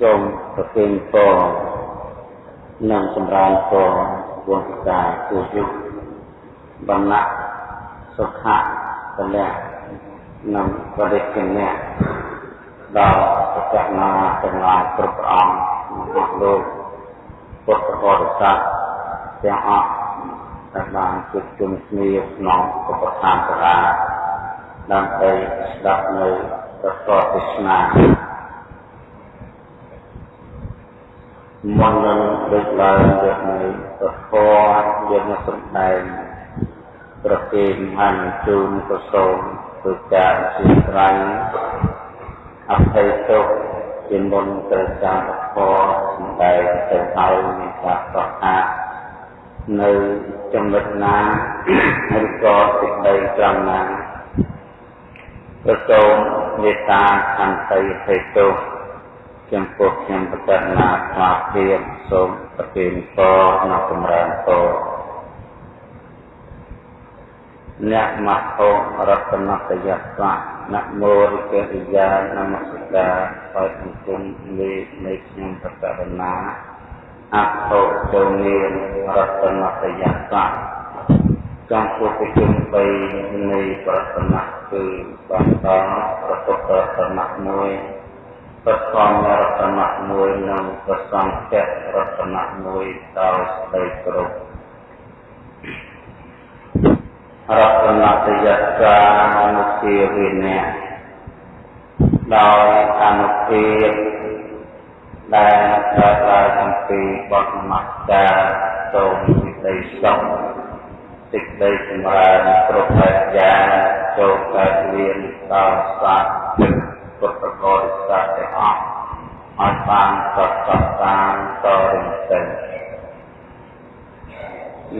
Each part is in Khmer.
សូមប្រគេនពរនិងសម្រើនពរវងកាគូយុបណ្ណៈសុខៈពលៈនិងបរិគណៈដល់ប្រកាសណាទាំងឡាយគ្រប់ព្រះអង្គក្នុងលោកពុទ្ធបរិស័ទទាំងអស់ដែលបានជួបជុំគ្នាក្នុងឧបស្ថានសាលាដើម្បីស្ដាប់នៅព្រះធម៌ទេសនា មុននឹងលើកឡើងយកនៅព្រះធម៌យកមកសម្ដែងប្រគេនហានជូនប្រសូមធ្វើការជាស្រ័យអភ័យទោសជាមុនទៅតាមព្រះធម៌សម្ដែងទៅហើយមានការប្រកាសនៅចំណុចណាឬក៏សេចក្តីត្រង់ណាប្រសូមមេត្តាខន្តីភេទោ ចំពោះខ្ញុំប្រកាសណាស្មារតីសូមប្រទានពរនិងចម្រើនពរអ្នកមហោរតនតយស្សៈនមោរិករិយានមស្តាហើយសង្គមលេខនៃខ្ញុំប្រកាសណាអហោតនាមរតនតយស្សៈចំពោះប្រជុំ3នៃប្រសនៈគឺបន្តប្រពុទ្ធប្រសនៈ1 ព្រះសង្ឃរតនៈមួយនិងព្រះសង្ឃរតនៈមួយដល់ស្ដីគ្រប់រតនតយតាអនុភាវេនៈដោយអនុភាវដែលកើតឡើងអំពីបទមកតាសូមសេចក្តីសុខសេចក្តីចម្រើនគ្រប់ប្រការចូលកើតមានដល់សាស្ត្រ ពុទ្ធបរិស័ទទាំងអស់ឲ្យបានប្រកបតាមតរិញទៅ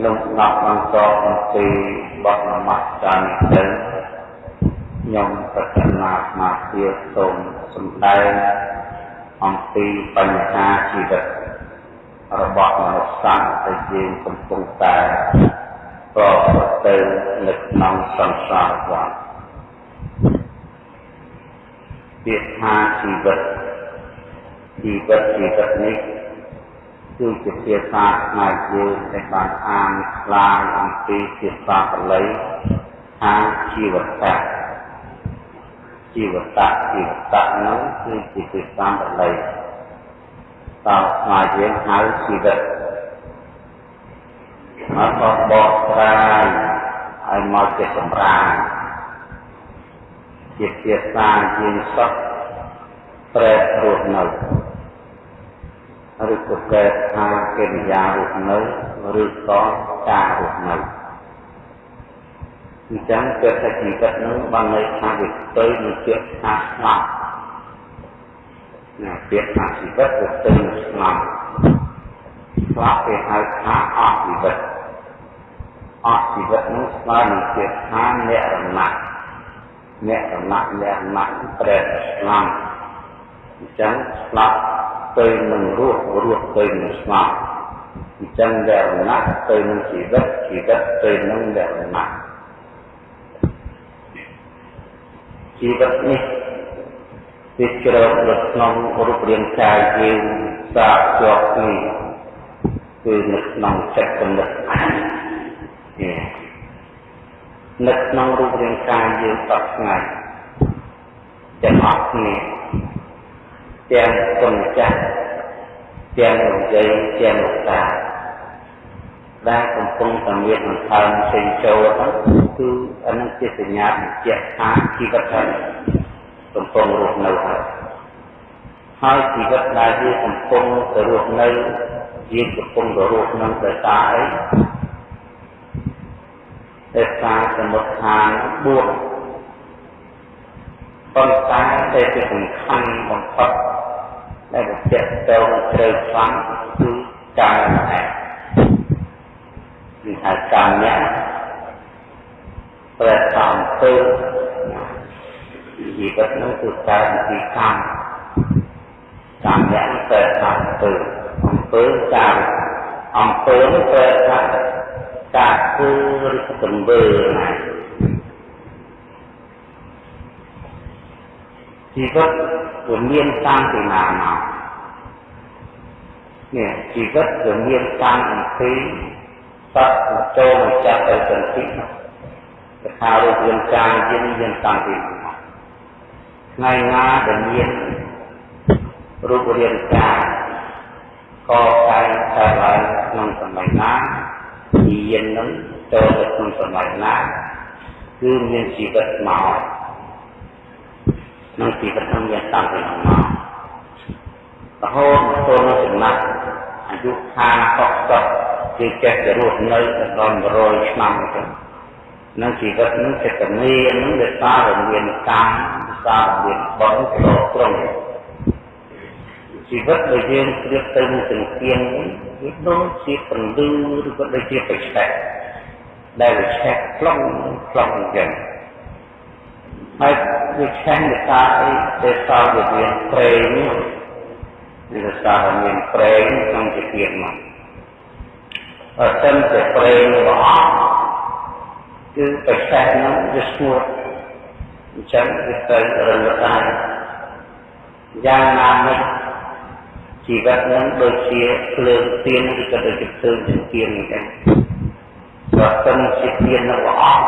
លោក nak បន្តអំពីបទនមស្ការនេះទៅខ្ញុំប្រកាសណាស្មារតីសូមសម្ដែងអំពីបញ្ហាជីវិតរបស់មនុស្សសាស្ត្រដែលយើងកំពុងតែប្រព្រឹត្តទៅនៅក្នុងសង្សារវដ្ត ពាក្យថាជីវិតជីវិតជីវិតនេះគឺជាភាសាខ្មែរយើងដែលបានអានខ្លាំងអំពីភាសាបាលីថាជីវតៈជីវតៈជីវតៈនោះគឺជាភាសាបាលីតើខ្មែរយើងហៅជីវិតមកបបកស្រាយឲ្យមកជាសម្រាម ជាភាសាយើងសតប្រែរស់នៅឬក៏ប្រែថាកិរិយារស់នៅឬក៏ការរស់នៅអញ្ចឹងគឺតែជីវិតនោះបានន័យថាវាទៅនឹងជាថាស្លាប់ណាពាក្យថាជីវិតទៅទៅនឹងស្លាប់ស្លាប់គេហៅថាអស់ជីវិតអស់ជីវិតនោះស្មើនឹងជាថានិរណៈ អ្នកកំណាក់អ្នកម៉ាក់ប្រែស្លាប់អញ្ចឹងស្លាប់ទៅនឹងរស់រស់ទៅនឹងស្លាប់អញ្ចឹងលក្ខណៈទៅនឹងជីវិតជីវិតទៅនឹងលក្ខណៈជីវិតនេះវាជ្រៅនៅក្នុងរូបរាងកាយយើងសាកជាប់គ្នាគឺនៅក្នុងចិត្តគំនិត នៅក្នុងរូបរាងកាយយើងសពថ្ងៃទាំងអស់គ្នាទាំងគុណចាស់ទាំងលោកយាយទាំងលោកតាដែលកំពុងតែមានអន្តរផ្សេងចូលហ្នឹងគឺអានឹងជាសញ្ញាបញ្ជាក់ថាជីវិតហ្នឹងកំពុងរស់នៅហើយហើយជីវិតដែលយើងកំពុងទៅរស់នៅយើងកំពុងទៅរស់នៅដោយសារអី ដោយសារសមុទ្ឋាន4ប៉ុន្តែតែជាសំខាន់បំផុតដែលបញ្ជាក់ទៅជ្រៅខ្លាំងគឺកាយម្នាក់គឺថាកាយម្នាក់ប្រែថាអំពើជីវិតនោះគឺកាយពីកម្មកម្មម្នាក់ប្រែថាអំពើអំពើកាយអំពើប្រែថា ការធ្វើឬទង្វើណាជីវិតវាមានតាមពីណាមកនេះជីវិតវាមានតាមអំពីសត្វចូលមកចាប់ទៅសន្ធិគេថារូបរាងកាយយើងយើងតាំងពីថ្ងៃណាដែលមានរូបរាងកាយកកាយកើតឡើងក្នុងសម័យណា យាននឹងចូលទៅក្នុងសម័យណាគឺមានជីវិតមកក្នុងជីវិតនឹងមានតាំងពីមករហូតមកទល់នឹងចំណាស់អាយុខាងកក់កក់គឺចេះតែរស់នៅដល់100ឆ្នាំអញ្ចឹងនឹងជីវិតនឹងចិត្តមាននឹងដែលសារមានកម្មសារមានបុណ្យប្រត្រង់ជីវិតដែលយើងព្រៀបទៅនឹងទាំងទៀង វាដូចជាពន្លឺឬក៏ដូចជាបិឆេះដែលវាឆេះខ្លងខ្លងអញ្ចឹងហើយវាឆេះដោយសារអីទេសារវាមានប្រេងនេះដោយសារវាមានប្រេងក្នុងជីវិតមកអត់តែប្រេងរបស់គឺបិឆេះនោះវាស្ងួតអញ្ចឹងវាទៅរលត់ដែរយ៉ាងណាមិញ ជីវិតនឹងដូចជាភ្លើងទៀនឬក៏ដូចជាភ្លើងចង្កៀងអញ្ចឹងបើសិនជាទៀននៅអស់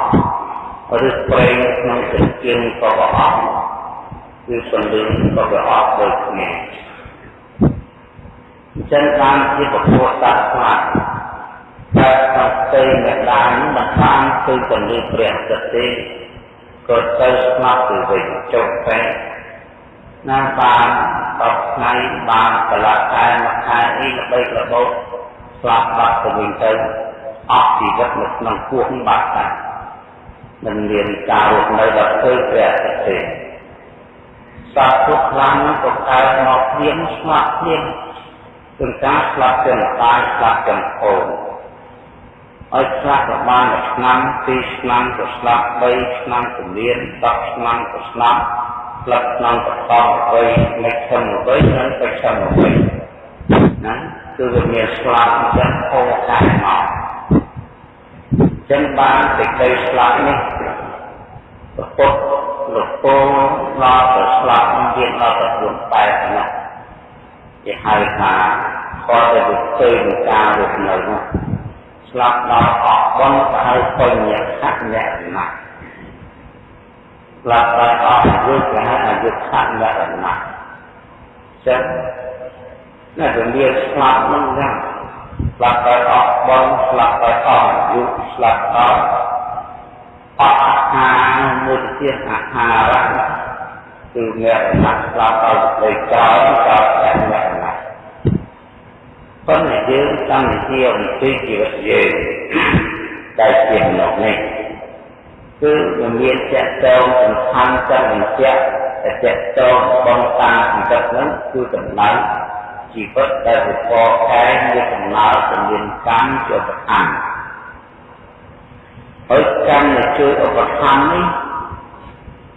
ឬប្រេងក្នុងចង្កៀងក៏អស់គឺសំលឹងក៏វាអស់ដូចគ្នាអញ្ចឹងបានជាពពុទ្ធសាសនាតែស្ទេមេដានឹងមិនបានគឺពន្លឺព្រះអាទិត្យទេក៏ទៅស្លាប់ទៅវិញចុះតែ ណាបាន10ថ្ងៃបានកន្លះខែមួយខែអីល្បីរបោស្លាប់បាត់ទៅវិញទៅអស់ជីវិតនៅក្នុងពោះបាត់តែមិនមានការរស់នៅដល់ទៅព្រះអាទិត្យទេសត្វពុទ្ធខ្លាំងក៏កើតមកព្រៀងស្មាក់ព្រៀងគឺការស្លាប់ទាំងកាយស្លាប់ទាំងអូនឲ្យស្លាប់ប្រមាណឆ្នាំ2ឆ្នាំក៏ស្លាប់3ឆ្នាំក៏មាន10ឆ្នាំក៏ស្លាប់ ស្លាប់ឆ្នាំកតអ្វីមិនខំអ្វីនិងទៅខំអ្វីណាគឺវាមានស្លាប់ចឹងអូកាយមកចឹងបានសេចក្តីស្លាប់នេះពុទ្ធលោកពោដល់ទៅស្លាប់មានដល់ទៅ4 8ណាគេហៅថាគាត់ទៅទៅនឹងការរស់នៅនោះស្លាប់ដល់អស់បនទៅឲ្យបញ្ញខៈញរណៈស្លាប់ដល់អស់អាយុគេហៅអាយុខៈញរណៈចឹងណាស់មានស្លាប់នឹងយ៉ាងស្លាប់ដល់អស់បនស្លាប់ដល់អស់អាយុស្លាប់ដល់អស់អាហារមួយទៀតអាហារគឺអ្នកណាស្លាប់ដល់លេខចោលក៏តែអ្នកប៉ុន្តែយើងចង់និយាយអំពីជីវិតយើងដែលជាមនុស្សនេះ គឺវាមានចែកតងសំខាន់ចង់បញ្ជាក់តែចែកតងបងតាអង្គិតហ្នឹងគឺតម្លៃជីវិតដែលវិពរខែមានដំណើរទៅមានកម្មជាឧបកម្មហើយកម្មដែលជួយឧបកម្មនេះ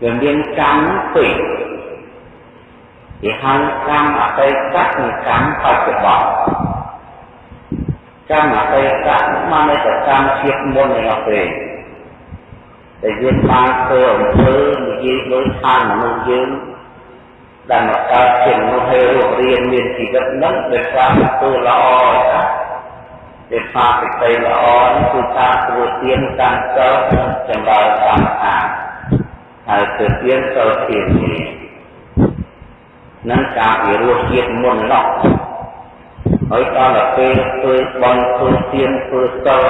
វាមានកម្មពីរគេហៅកម្មអតីតនិងកម្មបច្ចុប្បន្នកម្មអតីតបានតែកម្មជាតិមុនឯនោះទេ តែយើងបានធ្វើអំពើនិយាយដោយឋានមនុស្សយើងដែលមកកើតជាមនុស្សឲ្យរស់រៀនមានជីវិតនឹងដោយសារធ្វើល្អណាដែលថាសេចក្តីល្អនេះគឺការធ្វើទានការសិលចម្រើនកម្មដ្ឋានហើយធ្វើទានសិលធាននេះនឹងការវិរោធជាតិមុននោះ ហើយដល់ទៅពេលធ្វើបន់ធ្វើទៀនធ្វើសិល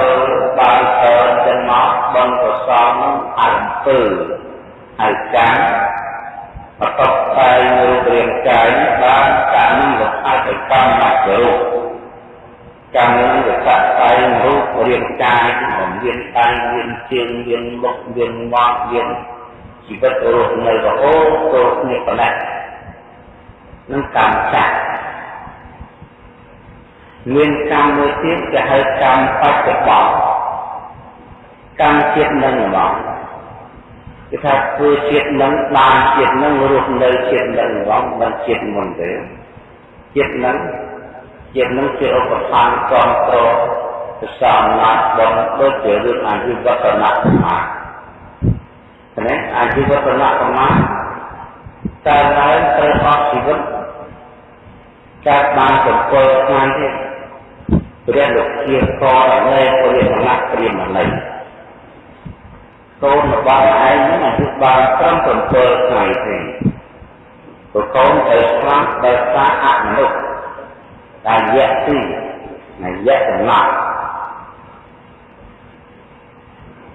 បានច្រើនចឹងមកបន់កុសលនឹងអំពើហើយចាំបតបតែងរូបរាងកាយបានកម្មនឹងលក្ខណៈកម្មមករូបកម្មនឹងលក្ខណៈតែងរូបរាងកាយមិនមានដៃមានជើងមានមុខមានមាត់មានជីវិតរស់នៅរហូតទៅគ្នាប៉ុណ្ណេះនឹងកម្មចាស់ មានកម្មមួយទៀតគេហៅកម្មបច្ចុប្បន្នកម្មជាតិនឹងហ្មងគេថាធ្វើជាតិនឹងបានជាតិនឹងរស់នៅជាតិនឹងហ្មងមិនជាតិមុនទេជាតិនឹងជាតិនឹងជាឧបសគ្គគ្រប់គ្រងប្រសំណាត់បងដូចជារឿងអាយុវត្តនៈកម្មាតែអាយុវត្តនៈកម្មាតែឡើងត្រូវអស់ជីវិតកើតបាន7ថ្ងៃទៀត ព្រះលោកជាកលនៃព្រះមហាព្រាមណីកូនរបស់ឯងនឹងអាយុបានត្រឹម7ថ្ងៃទេប្រកូនទៅស្លាប់ដោយសារអមនុស្សដែលយៈទីនៃយៈចំណាប់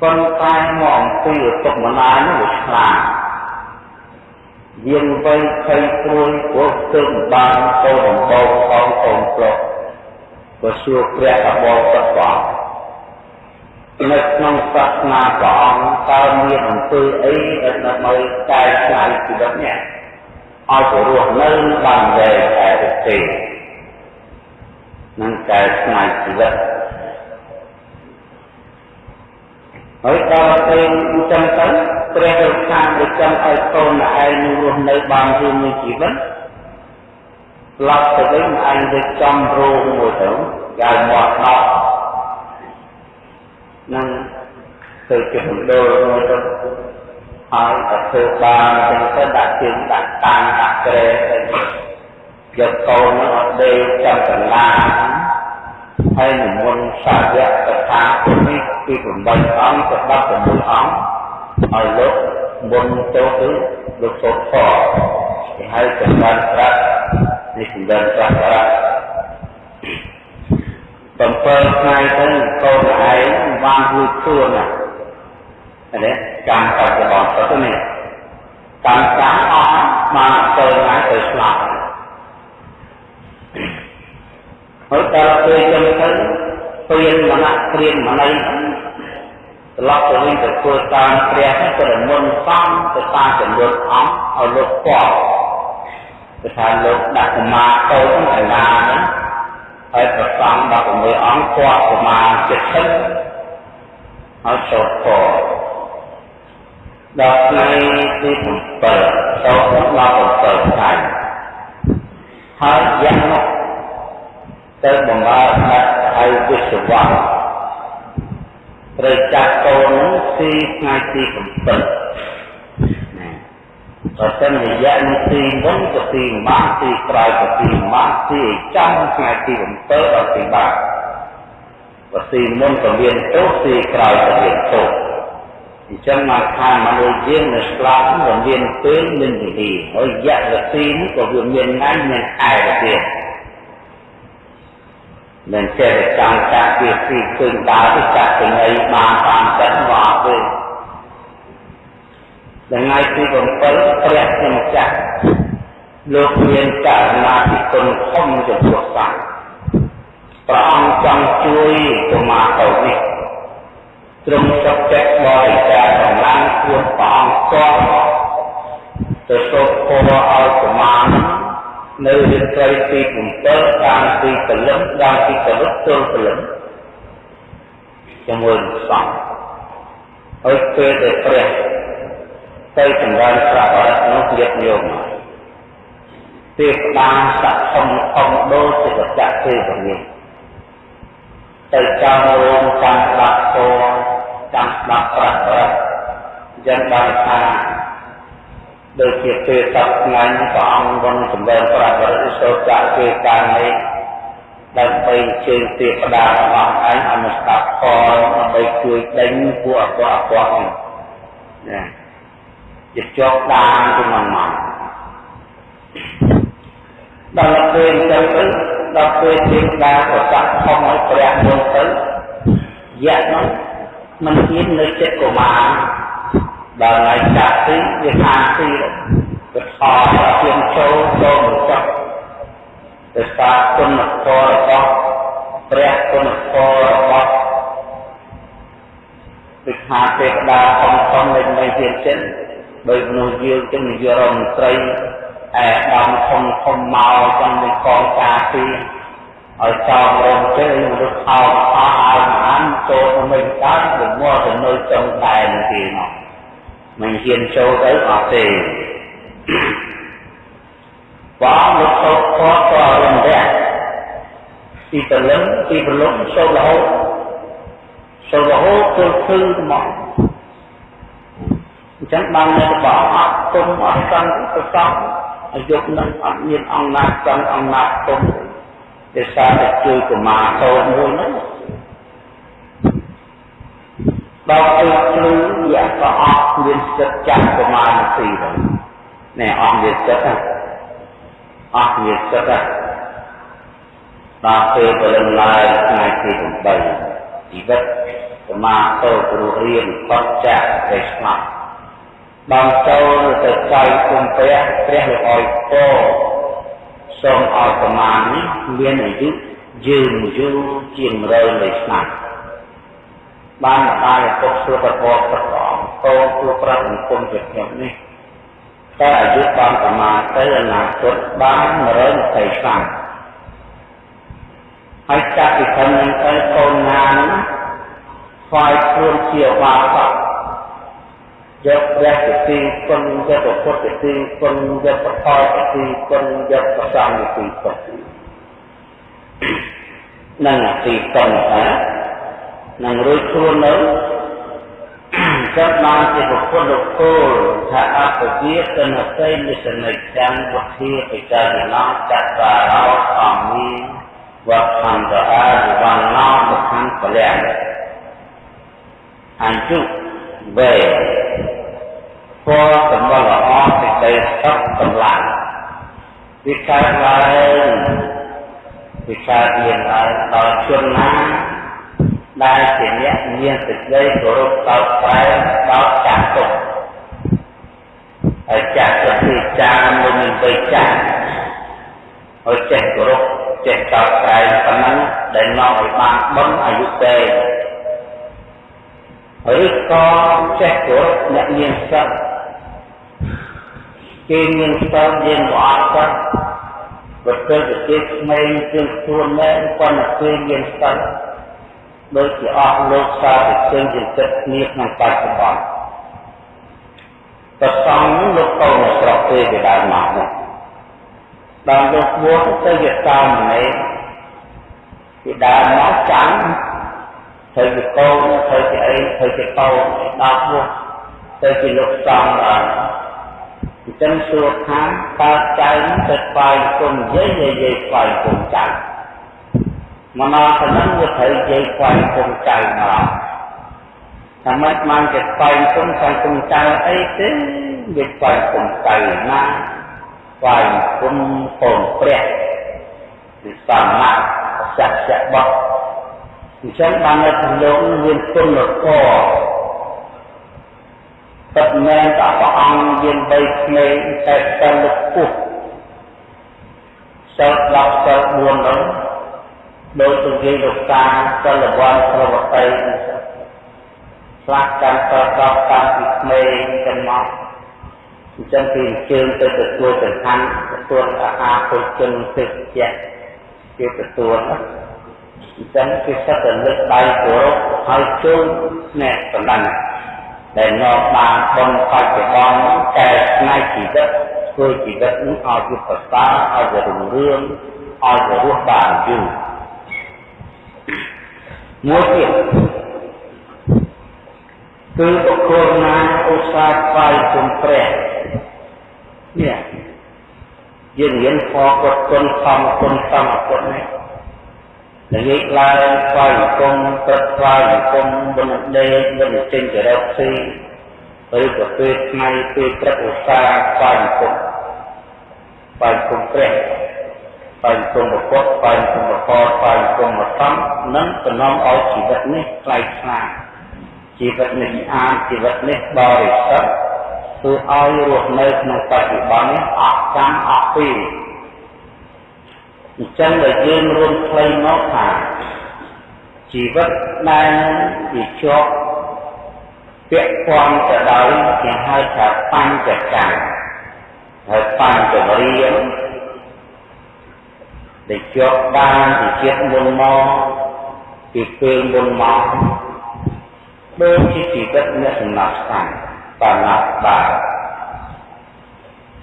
ប៉ុន្តែមកអំពីឧបមនានោះឆ្លាតយាងវៃភ័យព្រួយព្រោះទើបបានកូនដំបូងផងកូនប្រុស ក៏សួរព្រះអបអរសព្រះនៅក្នុងសាសនាព្រះអង្គតើមានអំពើអីដែលដើម្បីកែច្នៃជីវិតនេះឲ្យទៅរស់នៅបានវែងតែទេនឹងកែច្នៃជីវិតហើយដល់ពេលអញ្ចឹងទៅព្រះរាជការដូចចង់ឲ្យកូនឯងនឹងរស់នៅបានយូរមួយជីវិត ស្លាប់ទៅវិញឯងទៅចំរោងមួយទៅយ៉ាងមាត់ដោនឹងទៅជាមណ្ឌលមួយទៅហើយទៅធ្វើបានអញ្ចឹងទៅដាក់ជើងដាក់តាំងដាក់ក្រែទៅយកកូននោះអត់ដេកចាំកន្លាហើយនិមន្តសាវកកថានេះពី8អង្គទៅ16អង្គឲ្យលោកមុនចូលទៅលោកសូត្រផងគេហៅចម្រើនត្រាស់ នេះចម្រើនត្រាស់បារៈ7ថ្ងៃទៅកូនឯងបានរួចខ្លួនណានេះកម្មបច្ចុប្បន្នទៅនេះកម្មសាអស់បាន7ថ្ងៃទៅស្លាប់ហើយដល់ពេលចឹងទៅព្រានមណៈព្រានមណៃត្រឡប់ទៅវិញទៅធ្វើតាមព្រះទៅរមុនសំទៅតាមចំនួនអង្គឲ្យលោកពាល់ គឺថាលោកដាក់សមាតូចកណ្ដាលហ្នឹងហើយប្រសង16អង្គពាល់ប្រមាណ70ហើយចូលពរដល់ថ្ងៃទី7ចូលដល់7ថ្ងៃហើយយ៉ាងនោះទៅបំរើដាក់ឲ្យវិស្វៈត្រូវចាត់កូននោះទីថ្ងៃទី7ណា បើសិនរយៈនេះទីមុនទៅទីម៉ាក់ទីក្រោយទៅទីម៉ាក់ទីចំថ្ងៃទី7ដល់ទីបាក់បើទីមុនក៏មានទោសទីក្រោយក៏មានទោសអញ្ចឹងមកខាងមនុស្សយើងនៅស្លាប់ក៏មានពេលមានវិធីហើយយៈរទីនេះក៏វាមានថ្ងៃមានខែទៅទៀតមិនចេះតែចង់ចាក់ពីទីឃើញដើរទៅចាក់ទៅនៃបានតាមចិត្តមកអត់ទេ ថ្ងៃទី7ព្រះជាម្ចាស់លោកមានករណាពីគុណធំចំពោះសត្វព្រះអង្គចង់ជួយកុមារទៅនេះទ្រង់សុខចិត្តបរិច្ចាគកម្លាំងខ្លួនព្រះអង្គគាត់ទៅសូត្រពរឲ្យកុមារនោះនៅរាត្រីទី7តាមទីកលឹមតាមទីកលឹមទល់កលឹមជាមួយនឹងសង្ឃហើយពេលដែលព្រះ ទៅចម្រើនប្រាក់អរនោះលៀបញោមទេវតាស័ក្តិធំធំដូចជាបច្ចៈទេវនេះទៅចាំរោងចាំស្ដាប់ធម៌ចាំស្ដាប់ប្រាក់អរយ៉ាងបានថាដូចជាពេលសពថ្ងៃព្រះអង្គវងសម្ដែងប្រាជ្ញារិសោចាគេកាលនេះដើម្បីជើងទេវតារបស់ឯងឲ្យមកស្ដាប់ផលដើម្បីជួយដេញពួកអកអកនេះណា ជាជាប់ដានទៅមកមកដល់ពេលអញ្ចឹងទៅដល់ពេលទេវតាប្រកាសខំឲ្យព្រះមកទៅយៈនោះមិនហ៊ាននៅចិត្តកុមារដល់ថ្ងៃចាក់ទីវាខាងទីវាខោជាងចូលចូលមកចុះទៅសារគុណធម៌របស់ព្រះគុណធម៌របស់វិខាទេវតាធំធំនៃនៃជាចិន ដោយមនុស្សយើងចឹងនិយាយរដ្ឋមន្ត្រីអែដំធំធំមកចឹងនឹងកងការពីឲ្យចោលរំទេមនុស្សខោខោឲ្យមហានចូលទៅមិនកើតទៅមកទៅនៅចុងតែនទីមកមិនហ៊ានចូលទៅអត់ទេបងលោកសូត្រខតក៏រំលាក់ពីព្រលឹមពីព្រលឹមសូត្ររហូតសូត្ររហូតទៅឃើញមកអញ្ចឹងបាននៅបងអត់គុំអត់សង្ឃទៅសង្ឃអាយុនឹងអត់មានអង្គណាចង់អង្គណាទុំទេសារតែជួយកុមារតូចមួយហ្នឹងដល់អីគ្រូវាក៏អត់មានចិត្តចាស់កុមារនាទីទៅណែអស់មានចិត្តណាអស់មានចិត្តណាដល់ពេលព្រលឹមឡើងថ្ងៃទី8ជីវិតសមាតោគ្រូរៀនផុតចាកទៅស្លាប់ បានចូលទៅចៃគុំព្រះព្រះលោកអោយពរសូមឲ្យប្រមាណនេះមានអាយុយឺនយូរជាង100នៃឆ្នាំបានម្ដាយឪពុកសួរប្រពោប្រកងកូនគួរប្រាប់អង្គមជាខ្ញុំនេះតែអាយុបានប្រមាណទៅអនាគតបាន120ឆ្នាំហើយចាប់ពីខំនឹងទៅកូនណានឹងស្វែងខ្លួនជាបាសក យកព្រះជាទីគុណយកពុទ្ធជាទីគុណយកប្រផលជាទីគុណយកប្រសងជាទីគុណនឹងទីគុណណានឹងរួចខ្លួននៅចាប់បានជាពុទ្ធលោកគោលថាអពវិកនសេនិសនិចាំវុធាបិចារណចក្រារោអមីវខន្តអាវណ្ណោមខੰពលៈអញ្ជុ វេពណ៌សម្បល់ល្អសេចក្តីសុខកម្លាំងវាកើតឡើងវាកើតមានឡើងដល់ជនណាដែលជាអ្នកមានសេចក្តីគោរពតបស្បែដល់ចាស់ទុំហើយចាស់ទៅទីចាស់មុននឹងទៅចាស់ហើយចេះគោរពចេះតបស្បែប៉ុណ្ណឹងដែលនាំឲ្យបានបុណ្យអាយុទេ ឬក៏ចេះគោរពអ្នកមានសិទ្ធិគេមានស្ទើរយើងក៏អត់ទៅបើទៅប្រទេសក្មេងជើងខ្លួនមែនប៉ុន្តែគេមានស្ទើរដូចជាអស់លោកសារទៅជើងជាចិត្តគ្នាក្នុងបច្ចុប្បន្នប្រសងនោះលោកកូនស្រុកទេពីដើមមកនោះដល់លោកបួសទៅជាតាមម្នាក់ពីដើមមកចាំ ធ្វើជាកូនធ្វើជាអីធ្វើជាកូនដល់បួសទៅជាលោកសំដល់អញ្ចឹងសួរថាតើចៅទៅស្វែងគុំយាយយាយយាយស្វែងគុំចៅមកដល់ប៉ុណ្ណឹងវាត្រូវយាយស្វែងគុំចៅមកថាម៉េចបានជាស្វែងគុំស្វែងគុំចៅអីទេវាស្វែងគុំចៅណាស្វែងគុំកូនព្រះវិសមៈសច្ចៈបោះ អញ្ចឹងបាននៅក្នុងលោកមានគុណធម៌ពិតមែនតែព្រះអង្គយានបីក្មេងតែតែលុបពុះសិល10សិល4នោះដោយទៅនិយាយលោកតាសិលវ័នប្រវត្តិខ្លះកាន់តតតាំងពីក្មេងទាំងមកអញ្ចឹងគេអញ្ជើញទៅទទួលចង្ហាន់ទទួលអាហារពុជជនទឹកជាគេទទួល អញ្ចឹងគេសិតតែលើកដៃគោរពហើយចូលអ្នកបណ្ដឹងដែលនាំបានបុណ្យបច្ចុប្បន្នកែច្នៃជីវិតធ្វើជីវិតនេះឲ្យវាប្រសើរឲ្យវារុងរឿងឲ្យវារស់បានយូរមួយទៀតគឺបុគ្គលណាឧស្សាហ៍ស្វែងគុំព្រះនេះយើងរៀនខកត់គុណសំគុណសំគុណនេះ និយាយឡើងស្វែងគុំព្រឹកស្វែងគុំបនដេកបនចេញទៅរកស៊ីឬក៏ពេលថ្ងៃពេលព្រឹកឧស្សាហ៍ស្វែងគុំស្វែងគុំព្រះស្វែងគុំពុទ្ធស្វែងគុំបកស្វែងគុំមកសំនឹងតំណងឲ្យជីវិតនេះខ្លាយខ្លាជីវិតនេះស្អាតជីវិតនេះបរិសុទ្ធធ្វើឲ្យរស់នៅក្នុងបច្ចុប្បន្ននេះអស់កម្មអស់ពី អញ្ចឹងដែលយើងរួមខ្លីមកថាជីវិតដែលជាជាប់ពាក់ព័ន្ធទៅដោយគេហៅថាបញ្ចកម្មហើយបញ្ចវរៀងដែលជាប់បានពីជាតិមុនមកពីពេលមុនមកដូចជាជីវិតអ្នកសំណាក់ស្តាំបានណាស់បាទ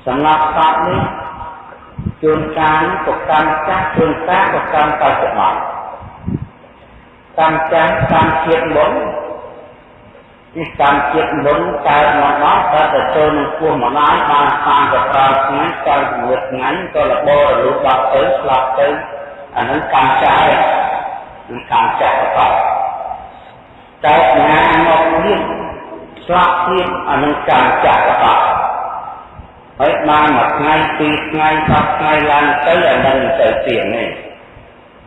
សំណាក់ស្តាំនេះ ជួនកាលក៏កម្មចាស់ជួនកាលក៏កម្មបច្ចុប្បន្នកម្មចាស់កម្មជាតិមុននេះកម្មជាតិមុនកើតមកដល់កើតទៅចូលនឹងពោះម្ដាយបានតាមទៅប្រើថ្ងៃកើតមួយថ្ងៃក៏របបរលូតដល់ទៅស្លាប់ទៅអានឹងកម្មចាស់នឹងកម្មចាស់បបតែថ្ងៃមកទៀតស្លាប់ទៀតអានឹងកម្មចាស់បប ហើយបានមួយថ្ងៃពីរថ្ងៃសប្ថ្ងៃឡើងទៅអានឹងទៅទៀតនេះ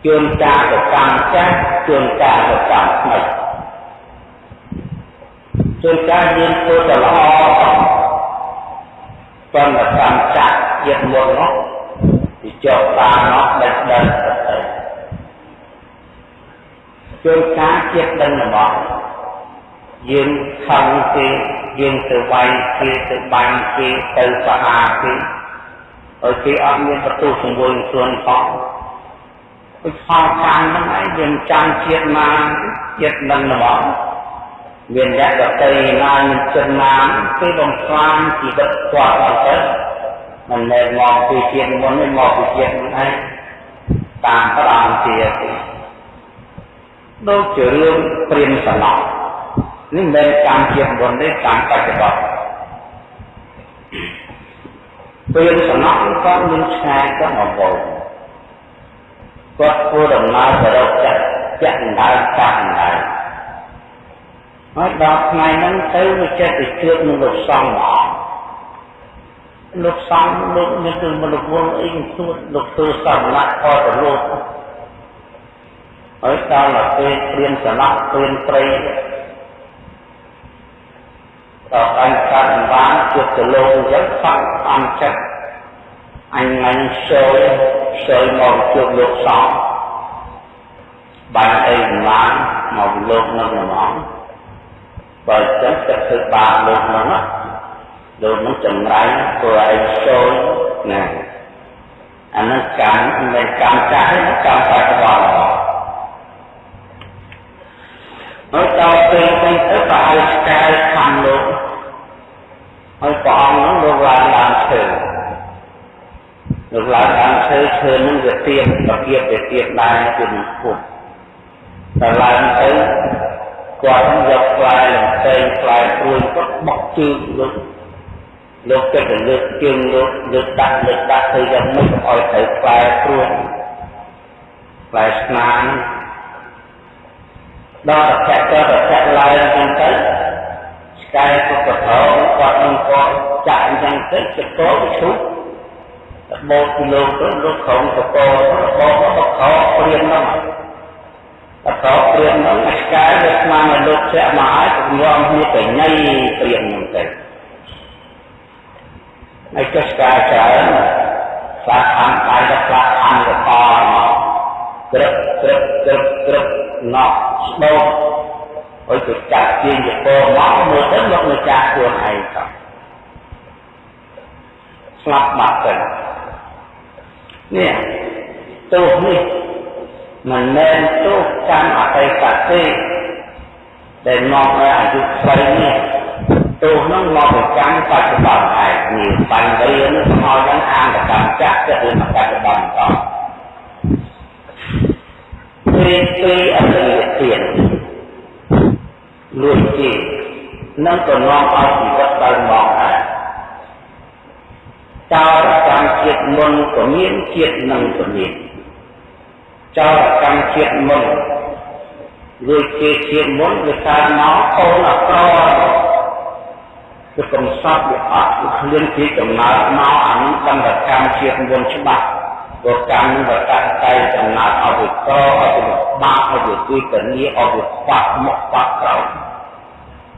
ជួនកាលទៅកម្មចាស់ជួនកាលទៅកម្មថ្មីជួនកាលយើងធ្វើទៅល្អប៉ុន្តែកម្មចាស់ជាតិមុននោះទីចុះបាននោះដេញដេញទៅជួនកាលជាតិដឹងរបស់យើងខំគេ យើងទៅវាយគេទៅបាញ់គេទៅបហាគេឲ្យគេអត់មានបន្ទុះសង្វល់ខ្លួនផងគឺខំចាំហ្នឹងឯងយើងចាំជាតិមកជាតិនឹងរបស់មានអ្នកដតីណានឹងចិនណាគេបំផ្លាញជីវិតគាត់អត់ទៅមិនមែនមកពីជាតិមុនទេមកពីជាតិមុនឯងតាមប្រងជាទេដូចជារឿងព្រាមសឡោះ នេះមិនមែនកម្មជាតិមុនទេកម្មបច្ចុប្បន្នព្រាមសឡោះក៏មានឆ្ងាយក៏មកវល់គាត់ធ្វើដំណើរទៅរកចិត្តចាក់ដៅចាក់ដៅហើយដល់ថ្ងៃហ្នឹងទៅវាចេះទៅជួបនឹងលោកសង្ឃមកលោកសង្ឃលោកមានគឺមនុស្សវងអីទួតលោកធ្វើសម្លាក់អត់ទៅលោកហើយដល់ទៅពេលព្រៀនសន្លក់ព្រៀនព្រៃ ដល់អញកាត់បានជួបទៅលោកអញ្ចឹងសង្ឃអំចិត្តអញមិនចូលចូលមកជួបលោកសង្ឃបានអីបានមកលោកនៅហ្មងបើចឹងទឹកធ្វើបាបលោកហ្នឹងលោកនឹងចម្រាញ់ព្រោះឯងចូលណាអានឹងកម្មមិនកម្មចាស់ទេកម្មបច្ចុប្បន្ន ហើយដល់ពេលទៅទៅក៏ឲ្យស្កែខំលោកហើយព្រះអង្គហ្នឹងលោកឡើងឡើងឈើលោកឡើងឡើងឈើឈើនឹងវាទៀបប្រគៀបវាទៀបដែរពីនឹងពុទ្ធតែឡើងទៅគាត់យកផ្លែលំពេងផ្លែព្រួយគាត់បោះជើងលោកលោកគិតទៅលើកជើងលោកលើកដាក់លើកដាក់ទៅយ៉ាងម៉េចកុំឲ្យត្រូវផ្លែព្រួយផ្លែស្នាម ដល់តែតែតែឡើងចឹងទៅស្កែក៏ប្រថោគាត់នឹងគាត់ចាក់អញ្ចឹងទៅចកោឈុបបោកលោកទៅលោកក្រុមកកោបោកបកោព្រៀននោះអតព្រៀននោះស្កាយវាស្មានឲ្យលោកជាមកហើយក៏ញោមគ្នាទៅញ៉ៃព្រៀននោះទៅហើយចុះស្កាយច្រើនស្លាកខាងកាយក៏ស្លាកខាងក៏តមក ក្រឹបក្រឹបក្រឹបក្រឹបណក់ស្ដោហើយទៅចាក់ជាងយពមកមើលទៅលោកនៅចាស់ខ្លួនឯងទៅស្លាប់បាត់ទៅនេះទោសនេះមិនមែនទោសកម្មអតីតទេដែលមកនៅអាយុខ្លីនេះទោសនោះមកពីកម្មបច្ចុប្បន្នឯងនេះបញ្ហានេះមកយ៉ាងអានកម្មចាក់ទៅរឿងបច្ចុប្បន្នត ពេលពេលអតីតទានលួចជានឹងក៏នាំឲ្យជីវិតដល់មកដែរចោលកម្មជាតិមុនក៏មានជាតិនឹងក៏មានចោលកម្មជាតិមុនរួចជាជាតិមុនវាកើតមកអូនអក្រគឺកំសត់វាអត់វាឃ្លានពីកំណើតមកអានឹងកម្មកម្មជាតិមុនច្បាស់ ព្រោះកម្មនឹងវាកាត់តែកំណើតឲ្យវាក្រឲ្យវាបាក់ឲ្យវាទីកនីឲ្យវាខ្វាក់មុខខ្វាក់ក្រោយ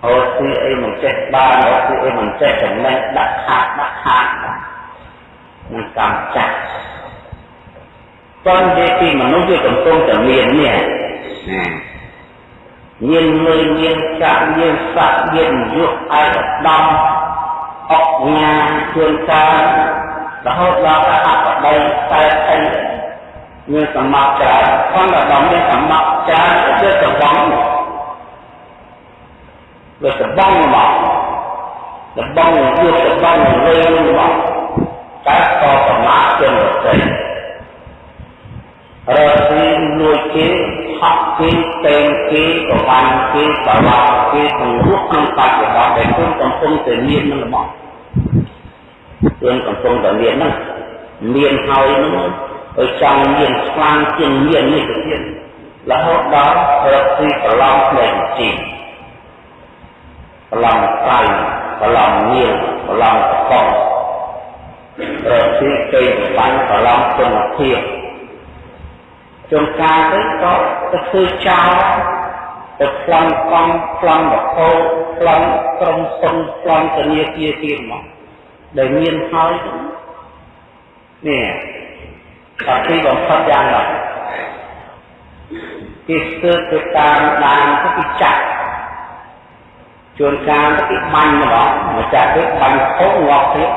អូទីអីមិនចេះបានអូទីអីមិនចេះចំណេះដាក់ខាតដាក់ខាតនឹងកម្មចាស់តននិយាយពីមនុស្សវាកំពុងតែមាននេះណាមានមើលមានកាក់មានស័កមានយុះឯកដំអុកញ៉ាជួនកាល រហូតដល់តែអបដីតែអីមានសម្បត្តិច្រើនផងដល់ដល់មានសម្បត្តិច្រើនគឺទៅបងវាទៅបងមកទៅបងយកទៅបងលើមកតែក៏ប្រមាថជាងរត់រកស៊ីលួចគេហក់គេតេងគេប្រវាញ់គេបវាគេទាំងរស់ក្នុងបច្ចុប្បន្នដែលខ្លួនកំពុងតែមាននឹងរបស់ ខ្លួនកំពុងតែមានហ្នឹងមានហើយហ្នឹងទៅចង់មានខ្លាំងជាងមាននេះទៅទៀតរហូតដល់រកទីប្រឡំផ្លេងជីប្រឡំស្ៃប្រឡំមានប្រឡំកករកទីគេបាញ់ប្រឡំគុណភាពជួនកាលទៅក៏ទៅធ្វើចោលទៅប្លន់កង់ប្លន់រហូតប្លន់ក្រុមសុំប្លន់ធនាគារទៀតមក ដែលមានហើយនេះតែទីបំផុតយ៉ាងណាគេស្ទើរទៅតាមដានទៅគេចាក់ជួនកាលទៅគេបាញ់ម្ដងមកចាក់ទៅបាញ់ខុសងាប់ទៀត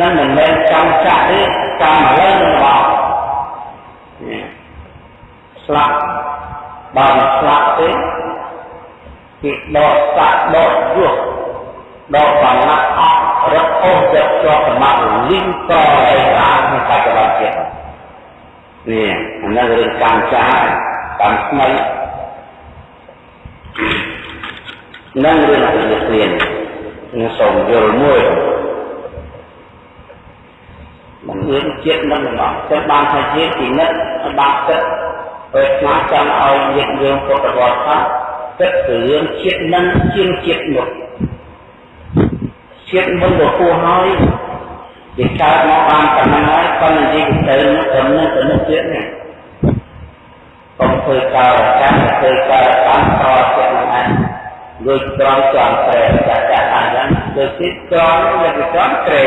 នឹងមិនមែនចង់ចាក់ទេចាំឥឡូវនឹងម្ដងស្លាប់បើមិនស្លាប់ទេគេដកសាក់ដកយោះ ដកបាឡាក់អស់រត់អូសយកជាប់សម្បត្តិលីងកអីតាមក្នុងបច្ចុប្បន្នជាតិនេះអានេះរឿងកម្មចាកម្មថ្មីនឹងរឿងអរិយគ្មាននឹងសូមយល់មួយមិនមានជាតិនឹងមកចឹងបានថាជាពិនិត្យបានចិត្តពេលខ្លះចង់ឲ្យញាតិញោមពុទ្ធវត្តថាគិតពីរឿងជាតិនឹងជាងជាតិនោះ ជាតិមុនក៏គួរហើយវាកើតមកបានប៉ុណ្ណឹងហើយប៉ុន្តែនិយាយទៅនោះទៅនោះទៅនោះទៀតណាកុំធ្វើការកម្មធ្វើការកម្មតចិត្តនឹងឯងដូចត្រង់ចង់ត្រែចាក់ចាក់អញ្ចឹងដូចទីត្រង់វាត្រង់ត្រែ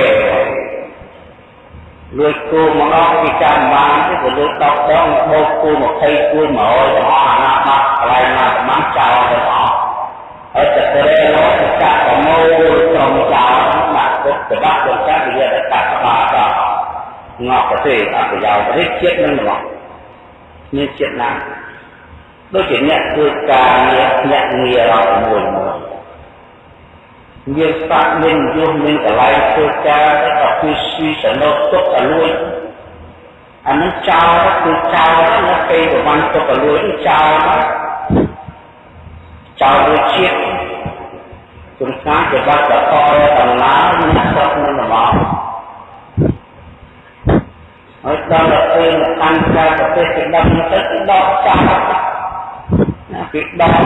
លួចគូមកដល់ពីចាំបានទេក៏លួចដកដងបោកគូ20គូ100ទាំងអស់អាណាបាត់កន្លែងណាប្រមាណចោលទៅអស់ ហើយតែត្រែនោះចាក់ប្រមូលត្រង់ចោលដាក់ទុកច្បាប់ដល់ចាក់វាតែកាត់ក្បាលដល់ងាប់ប្រទេសអប្រយោជន៍ប្រទេសជាតិនឹងមកមានជាតិណាដូចជាអ្នកធ្វើការងារអ្នកងាររកមួយមួយមានស្បាក់មានយុះមានកន្លែងធ្វើការតែក៏គឺស្វីសនុទុកអលួយអានឹងចោលគឺចោលនៅពេលប្រហែលទុកអលួយចោល ចោលដូចជាតិជំសាជាបាត់តកដំណើរមានស្រុកនឹងមកហើយដល់ទៅពេលកាន់ក្រៅប្រទេសទៅដល់ទៅដកចោលណាពីដក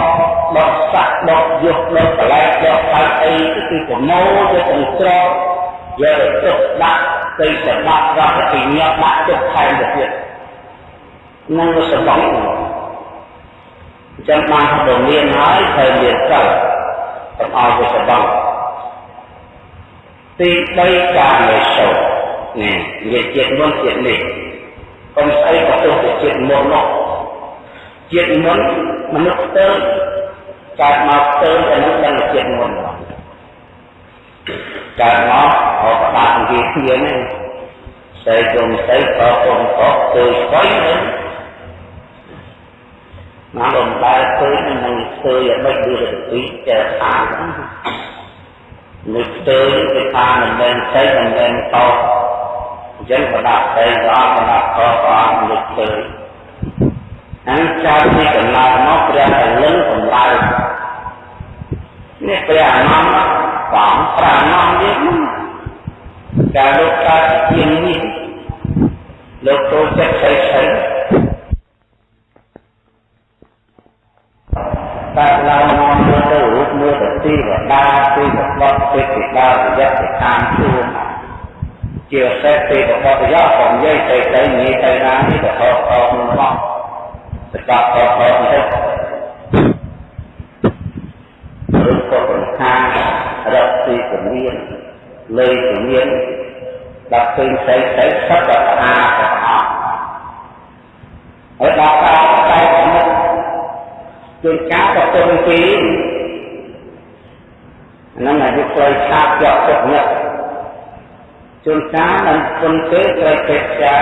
ដកសាក់ដកយុះដកកលែកដកខាត់អីគឺប្រមូលទៅទាំងស្រកយកទៅទុកដាក់ទៅសម្បត្តិរបស់ពីញាត់ដាក់ទុកថែមទៅទៀតនឹងសម្បត្តិ អញ្ចឹងបានទៅមានហើយត្រូវមានសិលកុំឲ្យទៅសម្បត្តិទី3ការលេសូនេះនិយាយជាតិមុនជាតិនេះកុំស្អីក៏ទៅជាតិមុននោះជាតិមុនមនុស្សស្ទើរកើតមកស្ទើរតែមនុស្សដឹងជាតិមុនកើតមកអបដានិយាយគ្នានេះស្អីគុំស្អីក៏គុំក៏គឺស្អីហ្នឹង ណាលំបែឃើញនឹងស្ទើរយ៉ាងម៉េចដូចទៅពីតែខាងនេះស្ទើរគេថាមិនមែនស្អីមិនមែនតអញ្ចឹងបដាស្អីក៏អត់បដាតក៏អត់នេះស្ទើរអញ្ចឹងពីកំណត់មកព្រះតែលឹងសម្លៅនេះព្រះអនន្តបងប្រាណងនេះការលោកកើតជានេះលោកចូលចិត្តស្អី ស្អីតែឡើងមកមើលទៅរូបមើលទៅទីវតាទីបបត់ទីពីដើរប្រយ័ត្នទៅតាមជួនជាសេះទីបបត់ប្រយ័ត្នក៏និយាយទៅទៅនិយាយទៅណានេះទៅខកខកមកសកលខកខកទៅឬក៏បង្ខារកទីជំនាញលើជំនាញដល់ឃើញស្អីស្អីសត្វតែស្អាតទាំងអស់ហើយដល់ការតែមុខ ជួនកាលក៏ទុំពីហ្នឹងអាយុខ្លីឆាបជាប់ទឹកញឹកជួនកាលមិនគុនទេត្រូវពេទ្យា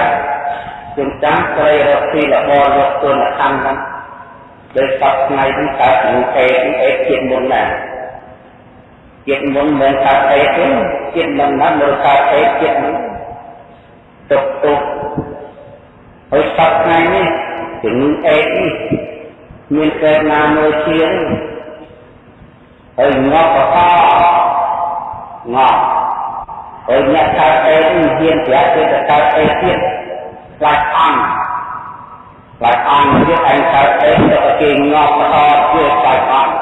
ជួនកាលត្រូវរកទីរបរយកទុនខណ្ឌហ្នឹងដោយសពថ្ងៃនេះកើតនឹងអេអេជាតិមុនណាជាតិមុនមិនកើតអេទេជាតិមុនណាមើលកើតអេជាតិមុនទុកទុកហើយសពថ្ងៃនេះជំងឺអេនេះ មានកើតណាមួយជាហើយងាប់បកងាប់ហើយអ្នកកើតអេនេះហ៊ានប្រាប់គេទៅកើតអេទៀតខ្លាចអង្គខ្លាចអង្គទៀតឯងកើតអេទៅគេងាប់បកទៀតខ្លាចអង្គ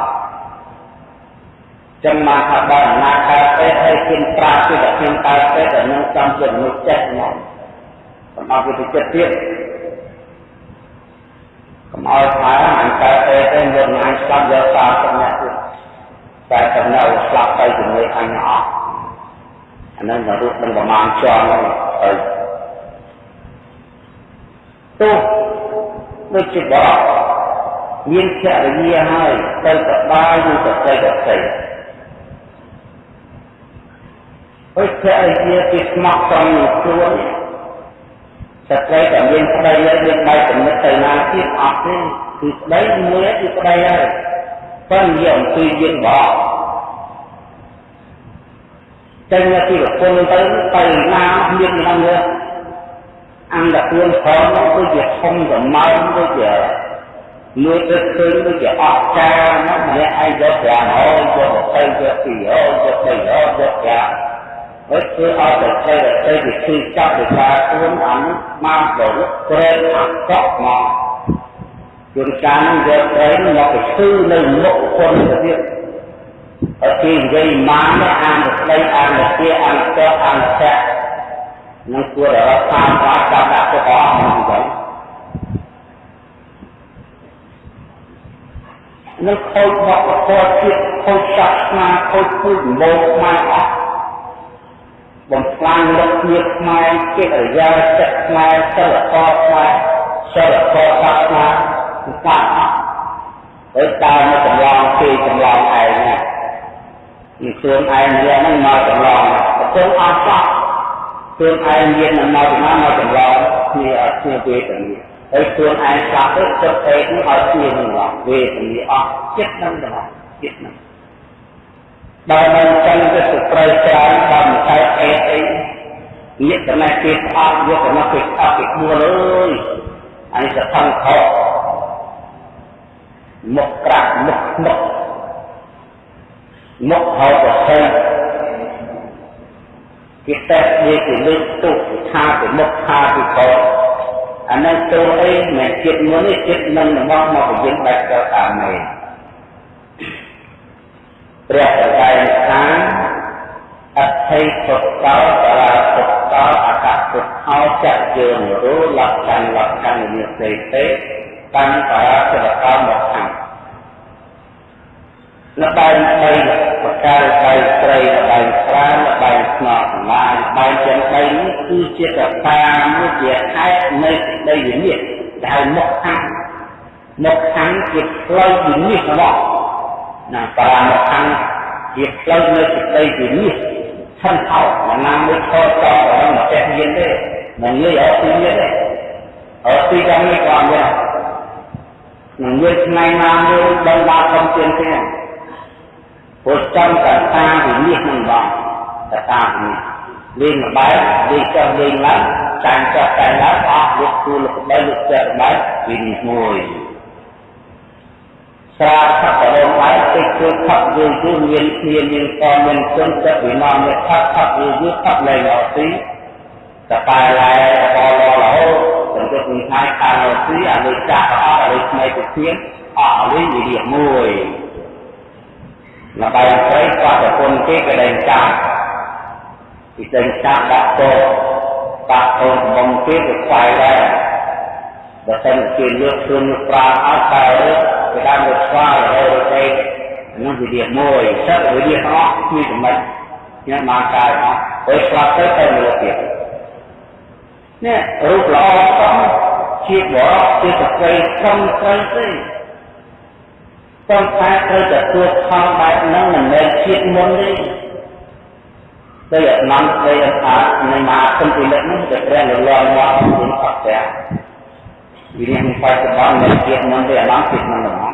ចឹងមកថាបើណាកើតពេទ្យឲ្យគិនប្រាពីតែខ្ញុំកើតពេទ្យតែនឹងសំជាមនុស្សចិត្តមកកុំឲ្យវាទៅចិត្តទៀត កុំឲ្យថាអញកើតពេទ្យទេយកអញស្លាប់យកសារទៅអ្នកទៀតតែកំណៅស្លាប់ទៅជាមួយអញអស់អានឹងរត់នឹងប្រមាណជាន់ហ្នឹងទៅទោះដូចជាបរោះមានភរិយាហើយទៅសបាយនឹងសតិកសិអុជភរិយាពីស្មោះត្រង់នឹងខ្លួន ស្ត្រីតែមានប្តីហើយមានដៃកំណត់ទៅណាទៀតអត់ទេគឺប្តីមួយគឺប្តីហើយប៉ុន្តែយកអំពីយើងបោចេញមកពីប្រពន្ធទៅទៅណាមាននឹងលើអង្គតែខ្លួនផងដូចជាធំសម្បើមដូចជាលួចទៅឃើញដូចជាអស្ចារ្យណាស់ម្នាក់ឯងយកប្រាំហើយយកទៅយកពីហើយយកទៅយកយកប្រាំ ហើយធ្វើឲ្យតែផ្ទៃតែវិធីចាប់វិការខ្លួនអានេះមកដល់ក្រែងអាកក់មកជួនកាលនឹងយកក្រែងមកទៅឈឺនៅមុខคนទៅទៀតហើយគេនិយាយមកអានស្ដីអានជាអានតអានតែនឹងគួររកតាមបានចាប់ដាក់ទៅអស់ហ្នឹងទៅនឹងខូចមកប្រកបជាតិខូចសាសនាខូចពុទ្ធមកមកអស់ បំផ្លាញលទ្ធភាពខ្មែរកិរិយាចិត្តខ្មែរសិលធម៌ខ្មែរសិលធម៌សាសនាស្កាត់អស់ហើយតើមកចម្លងគេចម្លងឯងណាពីខ្លួនឯងនេះហ្នឹងមកចម្លងប្រគល់អស់សោះខ្លួនឯងមានមកពីណាមកចម្លងគ្នាអត់គ្នាវេទនាហើយខ្លួនឯងស្លាប់ទៅចិត្តឯងនេះឲ្យគ្នានឹងវេទនាអស់ចិត្តហ្នឹងដល់ចិត្តហ្នឹង បើមិនចឹងទៅស្ត្រីច្រើនបើមិនកើតអេអីញាក់ចំណេះគេស្អប់យកចំណេះគេស្អប់គេដួលអើយអានេះសខំខកមុខក្រាក់មុខមុខមុខហើយប្រសិនគេតែនិយាយពីលើកទុកថាពីមុខថាពីកអានេះទៅអីមិនចិត្តមុននេះចិត្តនឹងមកមកពយិនដាច់ទៅតាមនេះ ព្រះបកាយថាអថៃពុទ្ធោបរាពុទ្ធោអកពុទ្ធោចៈយើងរូលក្ខណ្ឌលក្ខណ្ឌនិសេទេតាំងបរាសិទ្ធោមកខាងលបែងបីបកាយបីត្រីលបែងស្រាលបែងស្នក់ឡាយបែងទាំងបីនេះគឺជាកតាមួយជាខែនៃសេចក្តីវិនិច្ឆ័យដែលមកខាងមកខាងជាផ្លូវវិនិច្ឆ័យរបស់ ណាបារមខាងជាផ្លូវនៃសេចក្តីវិនិច្ឆ័យឆន្ទោមិនណាមួយខតតដល់មកចេះមានទេមិនងាយអត់ទីមានទេអត់ទីយ៉ាងនេះក៏អត់ដែរនឹងនិយាយថ្ងៃណាមួយដល់មកខំទៀនទេពុទ្ធចំកតាវិនិច្ឆ័យនឹងបងកតាវិនិច្ឆ័យលេងបែបលេងចុះលេងឡើងចាញ់ចុះចាញ់ឡើងអស់លោកគូលោកបែបលោកចិត្តបែបវិនិច្ឆ័យ មួយស្រាផករងហើយតិចជួយផកយូរយូរមានគ្នាមានតមានគុណចិត្តវិមាមានផកផកយូរយូរផកលែងអត់ទីតបែឡែបលរហូតសង្កត់នឹងថៃខាងអត់ទីអាលុយចាស់អត់អាលុយថ្មីទៅធៀងអស់អាលុយវិរិយមួយលបាយស្រីក៏ប្រពន្ធគេក៏ដែងចាស់ពីដែងចាស់ដាក់តោបាក់កូនកំងគេក៏ខ្វាយដែរបើសិនជាលើកខ្លួនប្រាអត់តែ គេដើមទៅស្វាយហើយទៅនោះវិធាមួយសិតវិធាអស់គឺចំណុចខ្ញុំមកកើតអស់ពេលស្លាប់ទៅទៅលើទៀតនេះរូបល្អផងជាបរោះជាស្ត្រីត្រឹមត្រូវទេប៉ុន្តែត្រូវតែទួខំបែបហ្នឹងមិនមែនជាតិមុនទេដោយអនន្តដោយអថានៃមហាគុណពិលិកនោះដែលព្រះលលមកក្នុងអត់ តែវិរិយបច្ចុប្បន្ននៃជាតិមុនទេអនន្តជាតិមុនហ្មង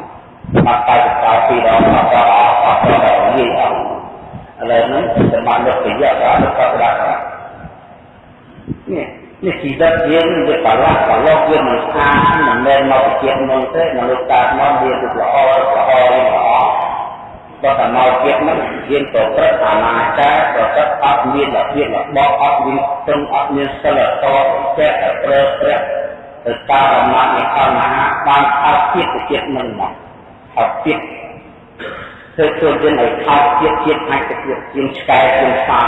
មកតែកោពីរដងអត់ដល់អត់ដល់និយាយអត់ឥឡូវនេះសម្បត្តិលោកប្រយោជន៍ដល់ក៏ដាក់នេះនេះជីវិតយើងវាបលាក់បលោកវាមិនស្អាតមិនមែនមកជាតិមុនទេមនុស្សកើតមកវាទៅល្អល្អល្អបើតែមកទៀតហ្នឹងយើងប្រព្រឹត្តអាណាចារប្រព្រឹត្តអត់មានរបៀបរបបអត់មានស្ទឹងអត់មានសិលធម៌ចេះតែប្រើប្រាស់ ទៅតាមអំណាចនៃអមហាបានអត់ទៀតទៅទៀតនឹងមកអត់ទៀតធ្វើខ្លួនយើងឲ្យថោកទៀតទៀតអាចទៅទៀតជាងឆ្កែជាងសា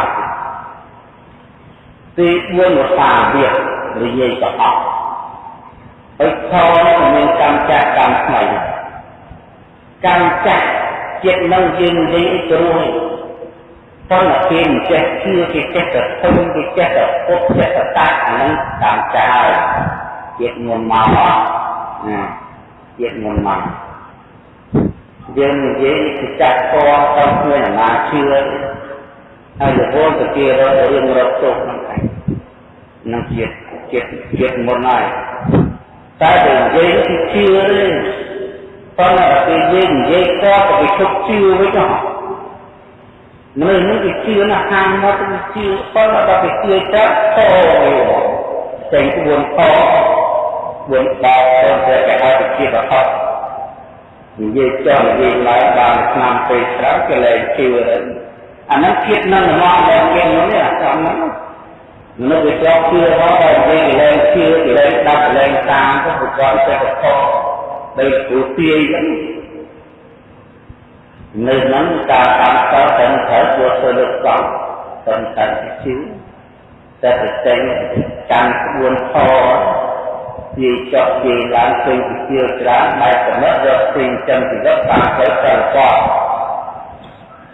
ទី4វសាវានិយាយទៅអស់ហើយខមានកម្មចាស់កម្មថ្មីកម្មចាស់ចិត្តនឹងយើងនិយាយទៅរួចប៉ុន្តែគេមិនចេះជឿគេចេះតែធំគេចេះតែពុតចេះតែតាក់អានឹងតាមចោល ចិត្តមុនមកណាចិត្តមុនមកយើងនិយាយគឺចាក់តទៅគ្មានអាណាជឿហើយរហូតទៅគេរករឿងរកទុកហ្នឹងឯងនឹងជាតិជាតិជាតិមុនហើយតែបើនិយាយគឺជឿទេប៉ុន្តែពេលយើងនិយាយក៏ទៅគេឈប់ជឿវិញទៅមនុស្សនេះគេជឿណាស់ខាងមកទៅជឿប៉ុន្តែដល់គេជឿទៅតោចេញក្បួនខក្បួ នបោទៅតែគេឲ្យទៅជាបខនិយាយចង់និយាយឡើងបានឆ្នាំពេលក្រោយគេលែងជឿទៅអានោះគៀតនឹងមកដល់គេនោះនេះអាចំហ្នឹងមនុស្សវាចង់ជឿមកដល់គេលែងជឿគេលែងដាប់លែងតាមទៅប្រកបទៅខដោយទូទាយហ្នឹងនៅហ្នឹងការតាមតតែត្រូវធ្វើទៅលើកកង់តែតែជឿតែទៅចេញកាន់ក្បួនខនិ យាយចប់និយាយឡើងឃើញពីជាច្រើនដែលកំណត់រកផ្សេងចឹងជីវិតតាមផ្លូវទៅគាត់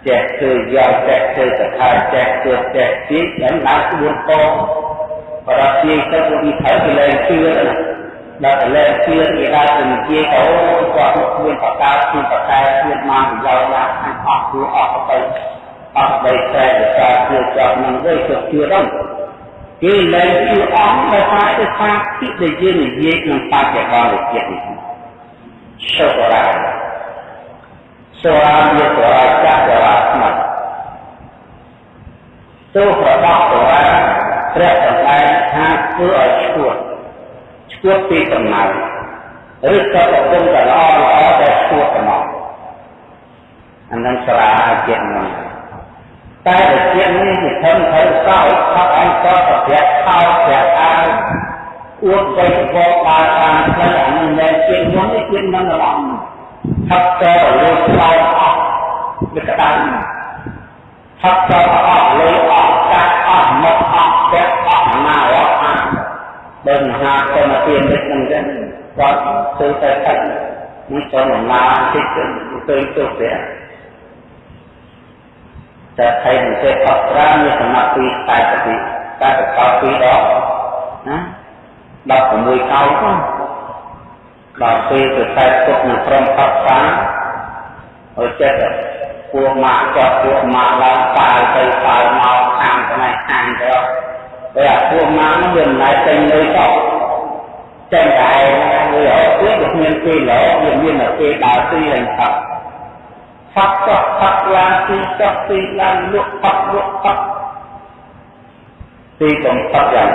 ចេះធ្វើយកចេះធ្វើកថាចេះធ្វើចេះទីហ្នឹងឡើងក្បួនខបរិយាទៅទៅពីត្រូវគេលែងជឿណាដល់តែលែងជឿគេដើរទៅនិយាយទៅគាត់មានបកាមានបកាមានមកប្រយោជន៍ណាស់អស់គឺអស់ទៅអស់បីតែការជឿចាប់នឹងវិញទៅជឿដល់ គេលែងជឿអស់ដោយសារទៅថាទីដែលយើងនិយាយក្នុងបច្ចុប្បន្នជាតិនេះសុខរាសូរាវាសូរាចាក់សូរាស្មាត់ទោះប្រដប់សូរាព្រះសម្ដែងថាធ្វើឲ្យឈួតឈួតពីកំណើឬក៏កំពុងតែល្អល្អតែឈួតកំណត់អានឹងស្រាជាតិហ្នឹ ងតែជាតិនេះគឺធំទៅសោយខកអង្គប្រប្រាក់ខោប្រាក់អាវអួតទៅបបបានតាមផ្លូវអានឹងមិនជាតិមុននេះជាតិមិនល្អថប់ទៅលើស្លោអស់វាក្តៅថប់ទៅអស់លើអស់កាត់អស់មកអស់ពាក់អស់ណាអស់អាបើមហាធម្មទាននេះនឹងចឹងគាត់ធ្វើតែកាត់មិនចូលដំណើរតិចទៅទៅទៅព្រះ តែថៃនឹងទេអត់ប្រាមានសំណាក់ពីតែពីតែប្រកបពីដងណា16កោទៅដល់ពេលទៅតែទុកនឹងព្រមផាត់សាឲ្យចិត្តពួកម៉ាក់ចាប់ពួកម៉ាក់ឡើងប៉ាយទៅប៉ាយមកខាងផ្នែកខាងទៅតែពួកម៉ាក់នោះវាមិនដែរចេញលើតចេញតែវាអត់ទៀតវាមានពេលឡោវាមានតែពេលដើរទីឡើងផាត់ ផាត់ចោះផាត់ឡើងទីចោះទីឡើងលក់ផាត់លក់ផាត់ទីកំផាត់យ៉ាង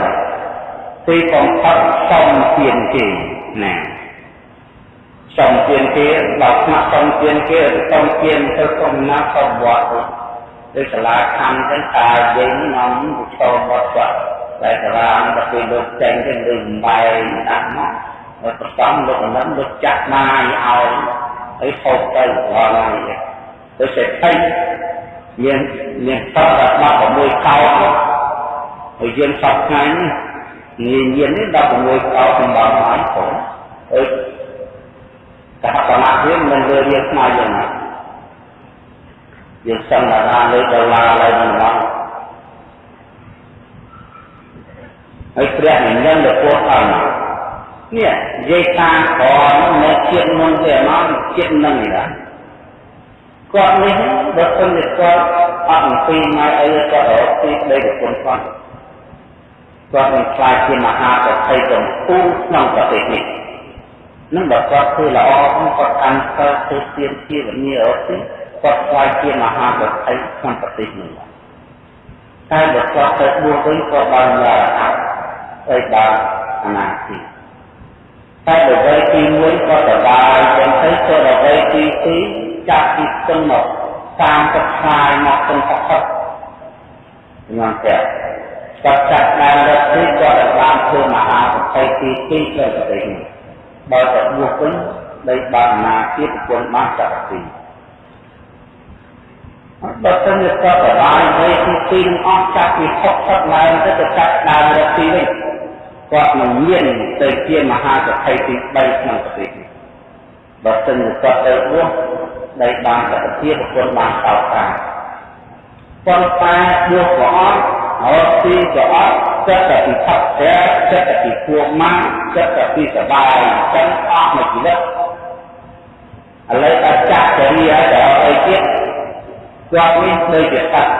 ទីកំផាត់សំទៀនគេណាសំទៀនគេដល់ស្នាក់សំទៀនគេសំទៀនទៅសំណាក់សំវត្តទៅសាលាខំទៅតាយើងនាំទៅចូលវត្តវត្តតែសាលាទៅពេលលោកចេញទៅលើបែងដាក់មកហើយប្រសំលោកអនឹងលោកចាក់ណាយឲ្យ ហើយហូបទៅដល់ហើយទៅសេដ្ឋីមានមានតបដល់16កោហើយយើងសពថ្ងៃនេះងាយញៀននេះ16កោសម្បងហើយផងអឺសហគមន៍យើងមិនលើរៀងស្មើយ៉ាងណាយើងសន្តានាលើដុល្លារឡើយមិនមកហើយព្រះនិញ្ញទៅពោះអត់មក នេះនិយាយតាមក្រនោះនៅជាតិមុនទេមកជាតិនឹងនេះគាត់នេះបើសិនជាគាត់អត់អំពីមកអីគាត់រកទីដីប្រពន្ធគាត់គាត់នឹងខ្លាចជាមហាប្រតិកម្ពូក្នុងប្រទេសនេះនឹងបើគាត់ធ្វើល្អគាត់កាន់សិលធ្វើទានជាវិញ្ញារត់ទីគាត់ខ្លាចជាមហាប្រតិក្នុងប្រទេសនេះតែបើគាត់ទៅបួសវិញគាត់បានញ៉ាំអត់ហើយបានអនាគត តែបើវ័យទី1គាត់ទៅបានចឹងទៅទៅដល់វ័យទី2ចាប់ពីស្ទឹងមកតាមទឹកខ្សាយមកទាំងផុតផុតខ្ញុំតែគាត់ចាត់ដើមរត់ទីគាត់បានធ្វើមហាប្រតិទីទីលើប្រទេសនេះបើតែបួសវិញដីបានណាទៀតប្រពន្ធបានចក្រទីបើសិនជាគាត់បបាយវិញទីទីនឹងអស់ចាប់ពីផុតផុតឡើងទៅទៅចាត់ដើមរត់ទីវិញ គាត់នឹងមានទៅជាមហាសទ្ធិទី3ក្នុងប្រទេសនេះបើសិនជាគាត់ទៅបួសដីបានសក្តិភាពប្រពន្ធបានតោតាប៉ុន្តែបួសក៏អត់រត់ទីក៏អត់ចិត្តតែពីផឹកតែចិត្តតែពីពួងម៉ាចិត្តតែពីសបាយចឹងអស់មួយជីវិតឥឡូវតែចាក់ចរិយាដល់អីទៀតគាត់នេះដូចជាសត្វ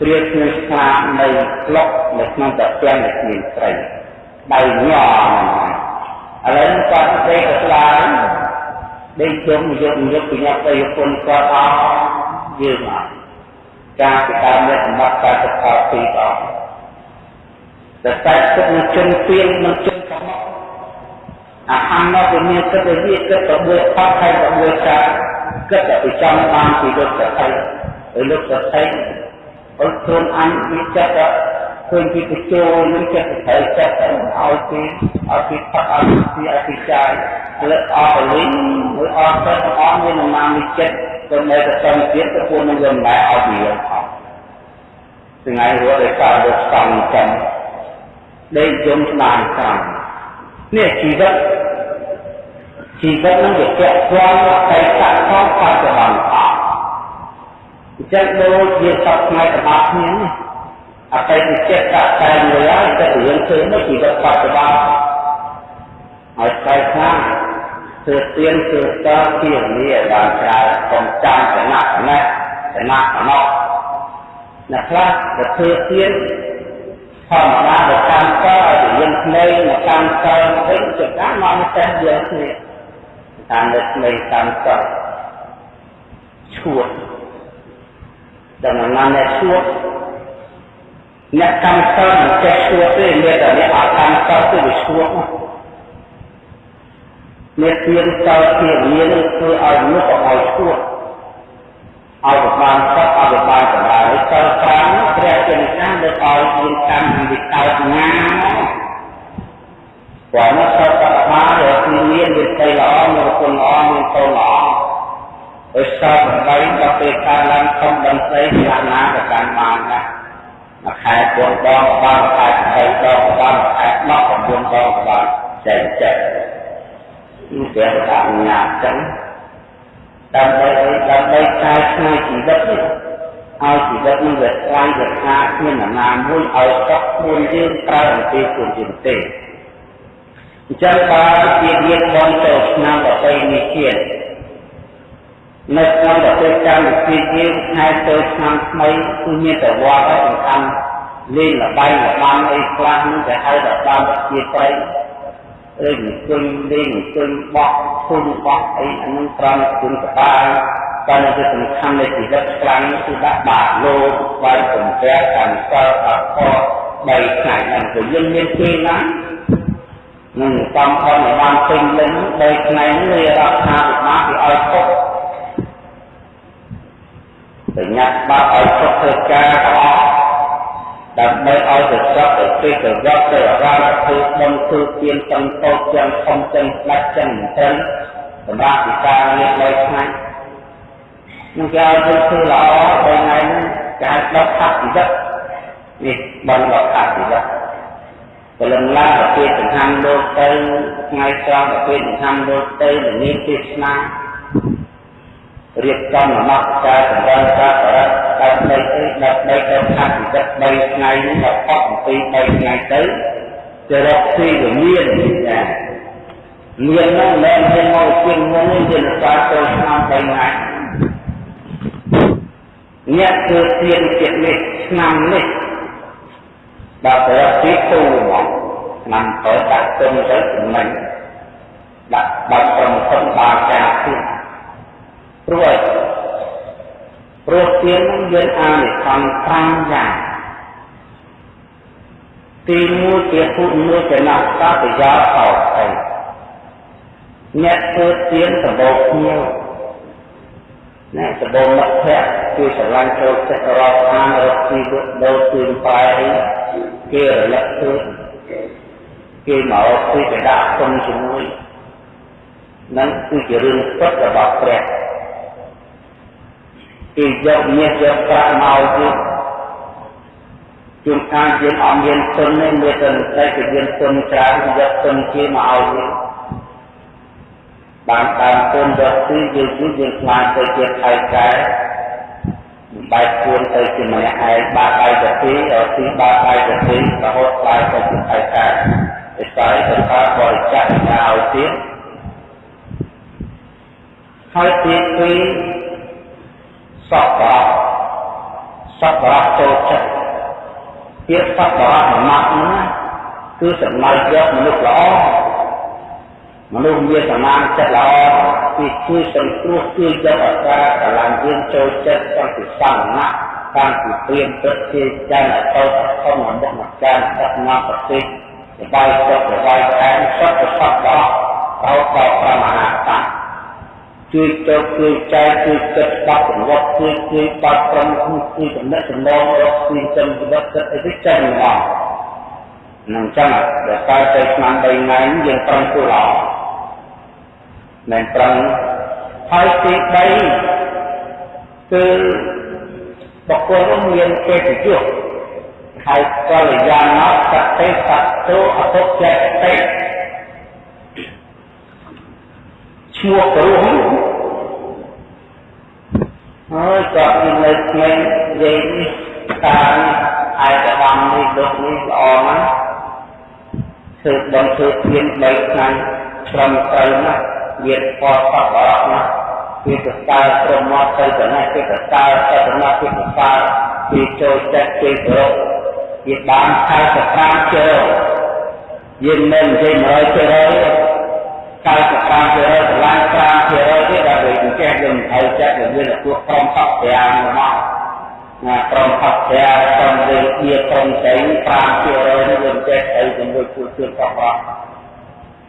ព្រាគ្មានស្នានៅក្លុកនៅក្នុងតពាំងដែលគ្មានត្រី ដៃញ័រឥឡូវគាត់ទៅស្លាយដេកជុំយកយកពីអ្នកទៅគុណគាត់អស់យើងអត់ការពិការអ្នកសម្បត្តិការសិក្សាពីរអស់តែតែគិតនឹងជនពៀននឹងជនកំមកអាហារមកមានគិតទៅវាគិតទៅមួយផុតហើយទៅមួយចាគិតទៅចំបានពីលោកសទ្ធិឬលោកសទ្ធិអត់ខ្លួនអញវាចិត្ត ឃើញពីបញ្ចូលនឹងចិត្តត្រូវចិត្តទៅឲ្យពីឲ្យពីផឹកឲ្យពីឲ្យពីចាយលើអស់លីងឬអស់ទៅអស់មាននាមនេះចិត្តទៅនៅតែសំទៀតទៅពួកនឹងមិនដែរឲ្យពីយើងអស់ថ្ងៃរត់ដោយសារលោកសំចាំដេកយំស្ដាយតាមនេះជីវិតជីវិតនឹងវាពាក់ព័ន្ធអតីតផងបច្ចុប្បន្នអស់អញ្ចឹងដូចជាសពថ្ងៃរបស់គ្នានេះ អតីតចិត្តតាតែមួយហើយតែរឿងឃើញមកជីវិតបច្ចុប្បន្នហើយស្បែកខ្លះធ្វើទៀនធ្វើតជានេះបានច្រើនកុំចាំចំណាក់ណែចំណាក់ណោះអ្នកខ្លះទៅធ្វើទៀនធម្មតាទៅកម្មតឲ្យរៀនភ្នែកមកកម្មតវិញចកាមកតែយើងគ្នាតាមលើភ្នែកកម្មតឈួតដល់ណាអ្នកឈួត អ្នកកម្មសិលមិនចេះឈួតទេមានតែអ្នកអត់កម្មសិលគឺវាឈួតអ្នកទៀនសិលជាមានគឺឲ្យមនុស្សឲ្យឈួតឲ្យបានសត្វឲ្យបានចម្រើនសិលតាមព្រះជាម្ចាស់លើកឲ្យមានកម្មវិកោតណាព្រោះមកសិលតាមដែលគឺមានវិទ្យាល្អមានគុណល្អមានកូនល្អដោយសារបណ្ដៃដល់ពេលការឡើងធំដឹងស្អីយ៉ាងណាក៏បានបានដែរ មួយខែ4ដងក៏បានមួយខែ8ដងក៏បានមួយខែ10 9ដងក៏បានចែកចែកនេះព្រះអនុញ្ញាតចឹងដើម្បីដើម្បីកែច្នៃជីវិតនេះឲ្យជីវិតនេះវាស្វែងរកគ្មានដំណាមួយឲ្យតក់ខ្លួនយើងប្រើអំពីខ្លួនយើងទេអញ្ចឹងបើជារៀបបងចូលឆ្នាំប្រពៃណីជាតិ នៅក្នុងប្រទេសកម្ពុជាយើងខែទៅឆ្នាំថ្មីគឺមានតែវត្តហើយសំខាន់លេងលបែងលបាំអីខ្លះនឹងតែហៅថាបានប្រជាប្រិយឬអង្គុយលេងអង្គុយបោះធុញបោះអីអានឹងត្រង់គុណកបាយតែនៅសំខាន់នៃជីវិតខ្លាំងគឺដាក់បាតលោកបាយសំប្រាក់កម្មសិលអត់ខបីថ្ងៃហ្នឹងគឺយើងមានពេលណានឹងកំផនបានពេញលេញបីថ្ងៃនេះរដ្ឋាភិបាលគេឲ្យពុក បញ្ញត្តិបាក់ឲ្យសុខធ្វើការទាំងអស់ដើម្បីឲ្យទៅស្រាប់ទៅពេលទៅវត្តទៅអារាមធ្វើបុណ្យធ្វើទានទាំងតូចទាំងធំទាំងស្ដេចទាំងត្រឹមសម្រាប់វិការងារលើថ្ងៃនឹងគេឲ្យយើងធ្វើល្អដល់ថ្ងៃនេះគេឲ្យដកខាត់ជីវិតនេះបានដកខាត់ជីវិតព្រលឹមឡើងប្រទេសចង្ហាន់លោកទៅថ្ងៃត្រង់ប្រទេសចង្ហាន់លោកទៅមានទេសនា រៀបចំនមស្ការសម្រាប់ការបរិបដើម្បីអីដើម្បីទៅខាត់ជីវិត3ថ្ងៃនេះដល់ផុតអំពី3ថ្ងៃទៅទៅរកទីវិមានចាមាននោះមិនមែនមកជាងមុននេះជាសារទៅឆ្នាំ3ថ្ងៃអ្នកគឺទៀនចិត្តនេះឆ្នាំនេះដល់ទៅទីទូមកឆ្នាំទៅដាក់ទុំទៅចំណេញដាក់បាត់ប្រំសុំបានចាទៀតព្រោះអីព្រោះទាននឹងយើងអានិសង្ឃ5យ៉ាងទី1ជាពុទ្ធមួយចំណាក់តបយោខោអីអ្នកធ្វើទានសម្បូរគ្នាណែដបងមិត្តភក្តិគឺស្រឡាញ់ចូលចិត្តរកអានរកទីលក់ដូរទីបែអីគេរលឹកឃើញគេមកពីកដាក់គុំជាមួយនឹងគឺជារឿងពិតរបស់ព្រះ គេយកមាសយកប្រាក់មកទៀតជួនកាលយើងអត់មានទុនទេមានតែតែគេមានទុនច្រើនយកទុនគេមកឲ្យយើងបានតាមទុនយកទីយើងគឺយើងខ្លាចទៅជាថៃកែបែកពួនទៅជាម្នាក់ឯងបាក់ដៃទៅទីដល់ទីបាក់ដៃទៅទីរហូតខ្លាចទៅជាថៃកែតែតែទៅការបរិច្ចាគឲ្យទៀតហើយទីពីរ សពបរសពបរចូលចិត្តពាក្យសពបរមួយម៉ាត់ហ្នឹងគឺសំណើយកមនុស្សល្អមនុស្សមានសមានចិត្តល្អគឺជួយសង្គ្រោះជួយយកឱកាសកលាំងយើងចូលចិត្តតាំងពីសំណាក់តាំងពីព្រៀនព្រឹកជាចានអតោធំមកមកចានដឹកនាំប្រទេសសបាយចិត្តសបាយខែសពសពបរោតបប្រមហាតា ជួយទៅជួយចែកជួយគិតបាត់ប្រវត្តិជួយជួយបាត់ប្រំជួយចំណេះចំណងរកជួយចំជីវិតគិតអីទៅចឹងមកនឹងចឹងដល់តែទៅឆ្នាំ3ថ្ងៃយើងប្រឹងធ្វើល្អមិនប្រឹងហើយទី3គឺបុគ្គលនោះមានកិត្តិយសហើយកលយាណោសតិសតោអពុចេតិឈ្មោះព្រោះ ហើយក៏មាននៅក្មេងនិយាយនេះតាមឯកឧត្តមនេះលោកនេះល្អណាស់ធ្វើបំធ្វើធាន3ថ្ងៃត្រឹមត្រូវណាស់វាពណ៌សពអរណាស់វាទៅកើព្រមមកទៅទៅនេះវាទៅកើទៅទៅនេះវាទៅកើវាចូលចិត្តគេប្រកវាបាន45ជើយើងមិននិយាយ100% 95%កន្លែង5%ទៀតដែលវា ចេះយើងត្រូវចាត់វាមានពួកក្រុមខកប្រាំមកណាក្រុមខកប្រាំក្រុមវិជាក្រុមស្រី5%នេះយើងចេះទៅជាមួយពួកជួនកបរ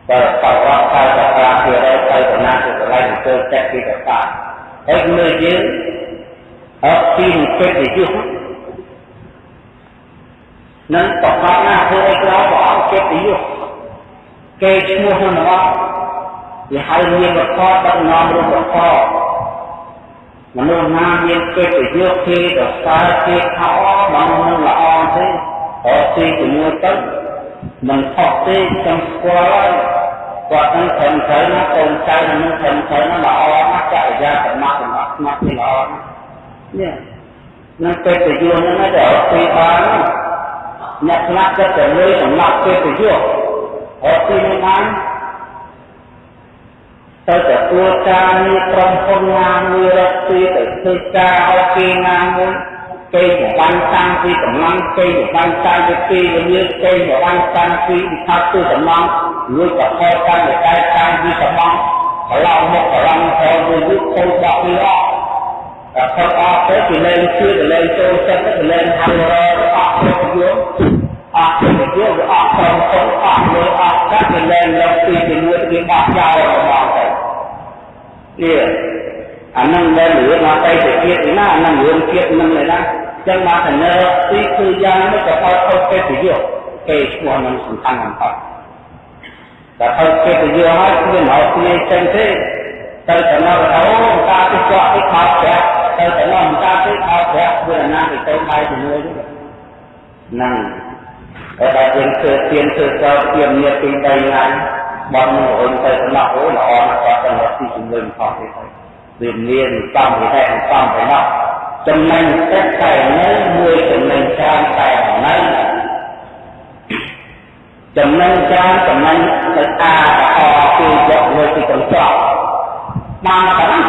បើកបរ95%ទៅតំណាងទៅកន្លែងចូលចាត់ពីកសាហើយមើលយើងអត់ពីពេទ្យយុទ្ធនឹងប្រកបណាធ្វើអីក្រៅព្រះអង្គចិត្តយុទ្ធគេឈ្មោះនឹងអត់ វាហៅមានវត្ថុដឹកនាំរូបវត្ថុមនុស្សណាមានកិត្តិយសគេទៅសើគេខោបាននឹងល្អទេអត់ទីជាមួយទៅមិនខុសទេខ្ញុំស្គាល់ហើយគាត់នឹងត្រឹមត្រូវណាកូនចៅនឹងត្រឹមត្រូវណាល្អណាស់ចរិយាសមត្ថសម្រាប់ស្មាត់នេះល្អណាស់នេះនឹងកិត្តិយសហ្នឹងតែអត់ទីបានអ្នកខ្លះចិត្តតែលុយសម្រាប់កិត្តិយសអត់ទីនេះបាន ទៅទទួលការងារក្រុមហ៊ុនណាមួយរកទីទៅធ្វើការឲ្យគេណាមួយគេបំបានតាំងពីកម្លាំងគេបំបានតាំងពីទីវិញ្ញាគេបំបានតាំងពីវិថាទូសំឡងលួចប្រកបតាមវិក័យតាំងពីសំឡងកន្លងមកកន្លងទៅមួយយុគខូចបាក់ពីអស់តែខុសអស់ទៅគេលែងជឿគេលែងចូលចិត្តគេលែងហៅរកអស់ទៅយល់អស់ទៅយល់វាអស់ទៅអស់លើអស់កាត់គេលែងលោកពីជាមួយគេបោះចោលរបស់ទៅ នេះអានឹងដែលរឿងមកទៅទៅទៀតណាអានឹងរឿងទៀតនឹងឯណាចឹងមកទៅនៅទីគឺយ៉ាងនេះក៏អត់អត់ទេទៅយកគេឈ្មោះនឹងសំខាន់បំផុតតែអត់ទេទៅយកហើយគឺមកគ្នាចឹងទេទៅទៅមកអូតាទីចောက်ទីខោប្រាក់ទៅទៅមកតាទីខោប្រាក់វាណាទៅទៅបាយជាមួយហ្នឹងហើយដល់យើងធ្វើទៀនធ្វើកោទៀនមានទី3ថ្ងៃ បងនឹងរុញទៅសំណក់អូល្អណាស់គាត់ទៅទីជំនួយផងទេវាមានសំវិហេសំបំណោះចំណេញទឹកតែនៅមួយចំណេញច្រើនតែនៅចំណេញច្រើនចំណេញទៅអាអគឺយកលើពីកន្ត្រកបានប៉ុណ្ណា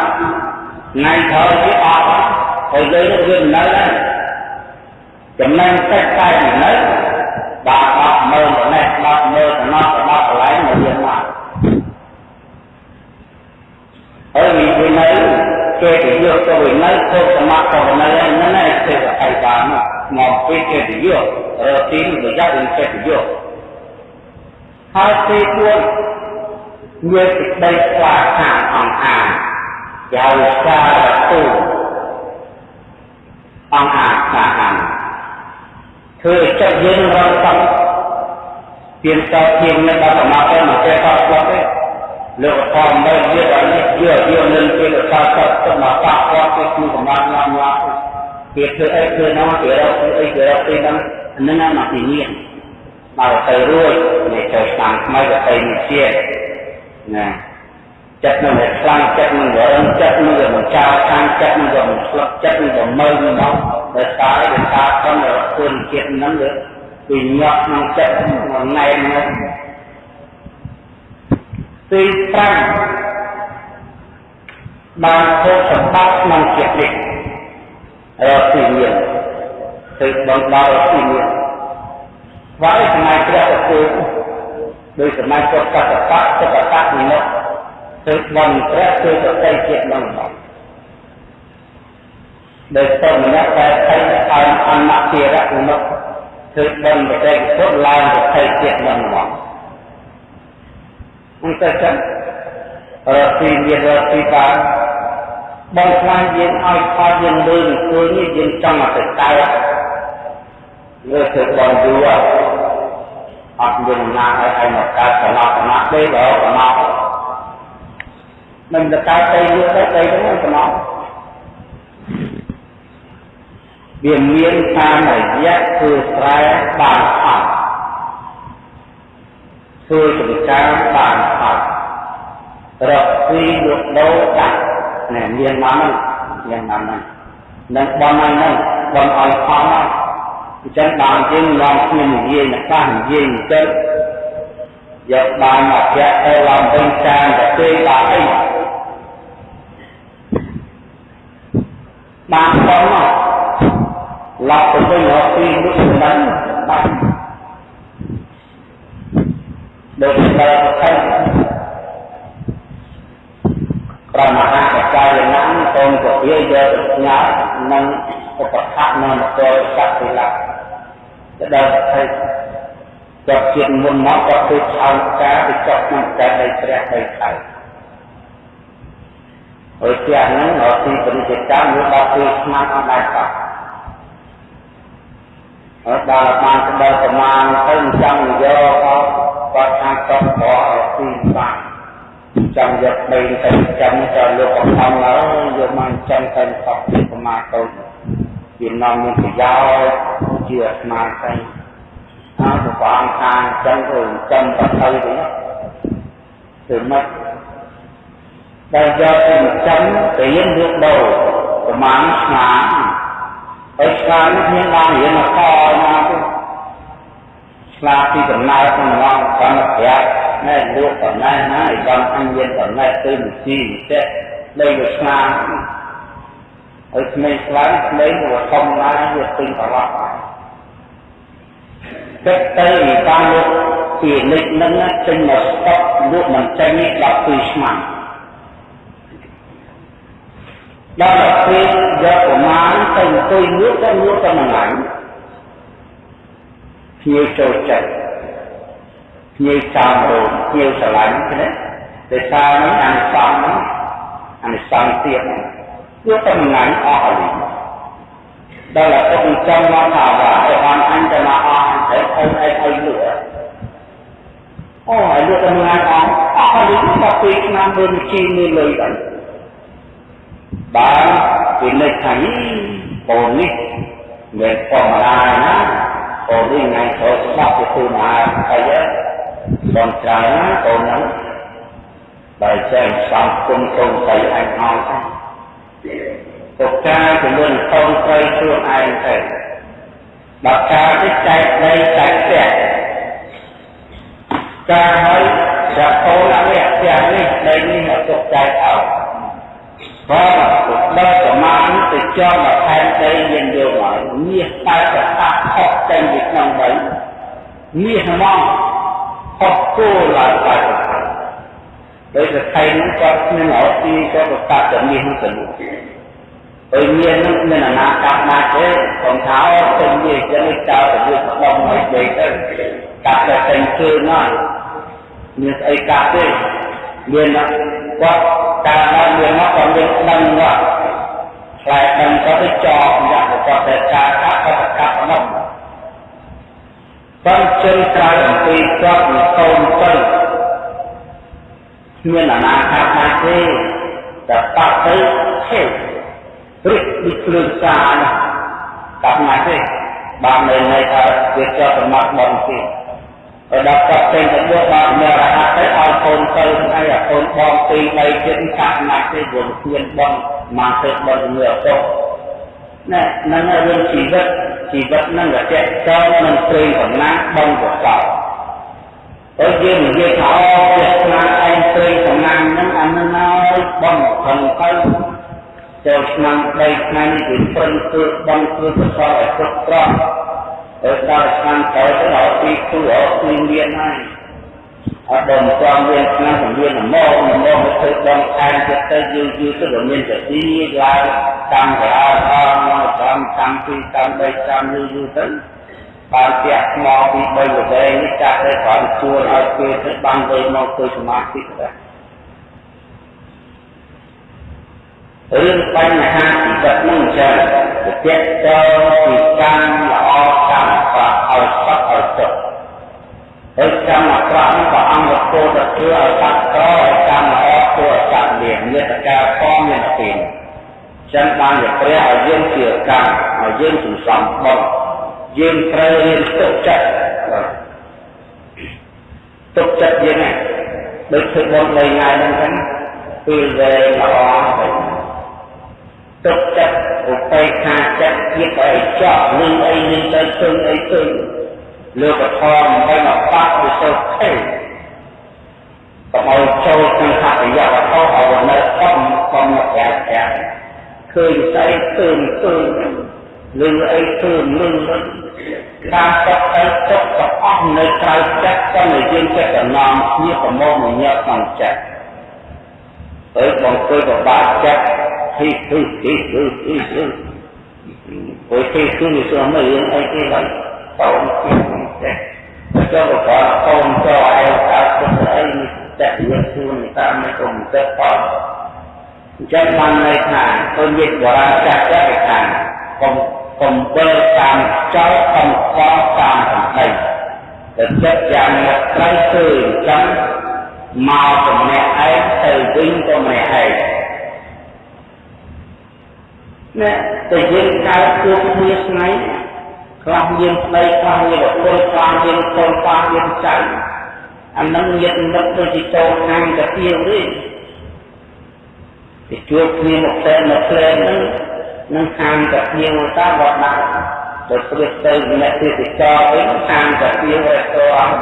ថ្ងៃក្រោយវាអត់ហើយយើងវានៅដែរចំណេញទឹកតែនៅ បាទអត់មើលទៅនេះបាទមើលទៅនោះទៅដល់កន្លែងមកយើងមកហើយវិវិន័យគេទៅយកទៅវិន័យទៅសមត្ថទៅវិន័យហ្នឹងឯងគេទៅឲ្យបានមកពីគេទៅយករកទីប្រយ័ត្ននឹងគេទៅយកហើយទី4មានសេចក្តីស្វាខាអង្គអាជាវិសារទូអង្គអាសាហាន ធ្វើចិត្តយើងរត់ទៅទៀនតទៀននេះដល់មកទៅមកចេះតស្លាប់ទេលោកផងមើលទៀតឲ្យនេះយកយកនឹងពេលតតទៅមកតាក់គាត់ទៅក្នុងកម្លាំងឡើងឡើងគេធ្វើអីធ្វើនោះគេរកធ្វើអីគេរកទីហ្នឹងហ្នឹងមកទីនេះមកទៅរួចនេះចូលតាមថ្មីទៅមានជាតិណា ចិត្តនឹងតែខ្លាំងចិត្តនឹងរឹងចិត្តនឹងមិនចោលខាងចិត្តនឹងមិនស្លុតចិត្តនឹងមិនមើលមកដោយសារដោយសារខ្លួនខ្លួនចិត្តហ្នឹងវាញាប់ក្នុងចិត្តមួយណែនហ្នឹងទី5បានធ្វើសម្បត្តិក្នុងចិត្តនេះរកទីមានធ្វើបងដល់ទីមានស្វ័យសម័យព្រះឧទ្ទដោយសម័យពុទ្ធកតបៈសុគតៈនិមិត្ត ធ្វើបងព្រះធ្វើប្រតិជាតិនឹងមកដោយតម្នាក់ដែលថៃឲ្យអនតិរៈនិមិត្តធ្វើបងប្រតិពុទ្ធឡើងប្រតិជាតិនឹងមកអញ្ចឹងចឹងរកទីមានរកទីបានបងខ្លាចយើងឲ្យផលយើងលើអង្គុយនេះយើងចង់ឲ្យទៅតើលើធ្វើបងយូរអត់មានណាឲ្យឲ្យមកកើតកណោះកណោះទេបើកណោះមិ នទៅកើតទៅយូរទៅទៅទៅកណោះវាមានតាមរយៈធ្វើស្រែបានផលធ្វើចំការបានផលរកពីលក់ដូរដាក់ណែមានមកហ្នឹងមានមកហ្នឹងនឹងបងហ្នឹងបងឲ្យផលហ្នឹងអញ្ចឹងបានយើងនាំគ្នានិយាយណាស់និយាយអញ្ចឹងយកបានមកជាទៅឡើងវិញចានទៅទេបានអី បានបងមកឡប់ទៅវិញរកពីនោះមិនដឹងបានដូចតែទៅប្រមហាកកាយណាកូនក៏វាយកញ៉ាំនិងឧបខៈនៅមកទៅសក្តិលៈទៅដល់ទៅចាប់ជាតិមុនមកក៏គឺឆោតការទៅចប់ក្នុងកាយនៃព្រះដីខៅ ហើយជាហ្នឹងអត់ទីបរិយាកម្មវាដល់ពីស្មាត់អត់ដែរតោះហើយដល់បានទៅដល់ប្រមាណទៅចង់យកគាត់ថាគាត់ខកឲ្យទីបានចង់យកដីទៅចាំទៅលោកអង្ខំឡើយយកមកចាំទៅខកពីប្រមាណទៅវានាំមានប្រយោជន៍ជាស្មារតីហើយព្រះអង្គថាចឹងទៅចាំទៅទៅវិញគឺមិន ដែលយកទៅចាំរៀនលក់ដូរប្រមាណឆ្នាំហើយឆ្នាំនេះមានបានរៀនមកខណាទៅឆ្លាតពីដំណើរក្នុងងកម្មប្រាប់ណែលក់តំណែងណាឲ្យបានអញ្ញតំណែងទៅវិជីចេះលេងវាឆ្លាតហើយក្មេងខ្លាំងក្មេងវាធំឡើងវាពេញប្រឡប់ហើយចិត្តទៅបានលោកពីនិចនឹងចេញមកស្តុកលោកមិនចេញនេះ12ឆ្នាំ ដល់ទៅពេលយកប្រមាណទៅអង្គុយងឿទៅងឿទៅមួយថ្ងៃភ្ញៀវចូលចិត្តភ្ញៀវតាមរោងភ្ញៀវស្រឡាញ់ណាតែសារនេះអានិសង្ឃហ្នឹងអានិសង្ឃទៀតយកទៅមួយថ្ងៃអស់ហើយដល់តែពុកចង់មកថាว่าឲ្យបានអញទៅមកអស់ហើយអីអីអីលក់អូហើយលក់ទៅមួយថ្ងៃអស់អស់ហើយដល់ពីឆ្នាំមើលជីមើលលុយដល់ បានពីលេខថាបូននេះមិនធម្មតាណាបូននេះថ្ងៃចូលស្បទៅទូមហាអីបងច្រើនណាបូនហ្នឹងបើចេះសំគុំកូនស្រីអញអស់ទៅពុកចាយចំនួនកូនស្រីខ្លួនឯងទៅបើការនេះចែកដីចែកផ្ទះការហើយចាក់កូននេះផ្ទះនេះដីនេះមកទុកចែកឲ្យ បើដល់ប្រមាណទៅជាប់មកផែនដីយើងយកមកមាសតែប្រកាសខុសចេញពីក្នុងដីមាសហ្មងខុសគោលឡើងតែដោយតែថៃនឹងគាត់គ្មានអត់ទីគាត់ប្រកាសតែមាសនោះទៅនោះហើយមាសនោះមានអនាគតណាស់ទេខ្ញុំថាអត់ទៅមាសចឹងចោលទៅវាស្ដំឲ្យដីទៅកាត់តែតែជើងណាមានស្អីកាត់ទេ មានគាត់កើតឡើងវាមកក៏មានដឹងមកខ្លែដឹងក៏ទៅចោលយ៉ាងក៏តែការកាត់ក៏កាត់ប៉ុណ្ណឹងបើជន់ក្រោយអំពីគាត់មានកូនទៅគ្មានអនាគតណាទេតែបាក់ទៅហេរិះដូចគ្រឿងសាណាកាប់ណាទេបាននៅនៅថាវាជាប់ប្រមាថបងទៀត ហើយដល់គាត់ពេញទៅបួសបានមានរហ័សទៅឲ្យកូនទៅថ្ងៃឲ្យកូនបងពីរបីទៀតកាប់ណាទេវងគ្មានបងមកទៅបងជំនឿអត់ណែនឹងរឿងជីវិតជីវិតនឹងរយៈចោលនឹងព្រេងកំណាំបងកសោហើយយើងនិយាយថាអូវាស្នាឯងព្រេងកំណាំនឹងអានឹងហើយបងខំទៅចូលឆ្នាំ3ថ្ងៃនេះគឺព្រឹងគឺបងគឺកសោឲ្យគ្រប់គ្រាន់ហើយ ដល់ឆ្នាំក្រោយទៅដល់ទីគូអត់មានមានហើយអត់ដល់ចំមានឆ្នាំជំនាញមកមកមកធ្វើបងខែទៀតទៅយូរយូរទៅមានតែទីឡើងតាមក្រៅអស់មកតាមតាមពីតាមបីតាមយូរយូរទៅបានផ្ទះថ្មពី3ល្វែងនេះចាក់ទៅក្រោយជួលឲ្យគេទៅបានទៅមកធ្វើសមាធិទៅរឿងបញ្ហាជីវិតនឹងចឹងទៅទៀតទៅពីកម្មល្អកម្មបាក់ឲ្យសក់ឲ្យទុក ហើយកម្មអាក្រក់នេះក៏អង្គគោទៅធ្វើឲ្យបាក់ក្រឲ្យកម្មល្អធ្វើឲ្យបាក់លៀងមេត្តាកងមានពីនចឹងបានជាព្រះឲ្យយើងជាកម្មឲ្យយើងសន្សំបុណ្យយើងត្រូវរៀនទុកចិត្តទុកចិត្តយើងណាដូចធ្វើបុណ្យលេងថ្ងៃហ្នឹងចឹងពេលវេលាល្អទៅទុកចិត្តឧបេក្ខាចិត្តជាតិអីចោះនឹងអីនឹងទៅជើងអីទៅ លើកធម៌មិនមកបាក់វិសុទ្ធទេកុំឲ្យចូលក្នុងហត្ថយវត្ថុឲ្យនៅកំកំប្រាក់ប្រាក់ឃើញស្អីឃើញឃើញលឺអីឃើញលឺតាមទឹកអីទុកទាំងអស់នៅក្រៅចិត្តក៏នៅយើងចិត្តតំណំគ្នាប្រមោលញញប់ក្នុងចិត្តហើយបងធ្វើបបាក់ចិត្ត itu itu itu Bởi khi cứ như xưa mấy yên ấy cái lần Không kia Cho một quả không cho ai ta có thể chạy như xưa người ta mới cùng kết quả Chân mang này thả tôi biết quả chặt chắc cái thả Cùng cùng bơ tam cháu không có tam thành thầy Để chất dạng một cái từ chấm Màu của mẹ ấy từ ខ្លះមានប្តីខ្លះមានប្រពន្ធខ្លះមានកូនខ្លះមានចៅអានឹងញាតិមិត្តដូចជាចូលខាងតាទៀវទេទៅជួបគ្នាមកផ្សេងមកផ្លែហ្នឹងនឹងខាងតាទៀវតាវត្តដាក់ទៅព្រៀបទៅអ្នកទេសចរវិញខាងតាទៀវរត់ទៅអស់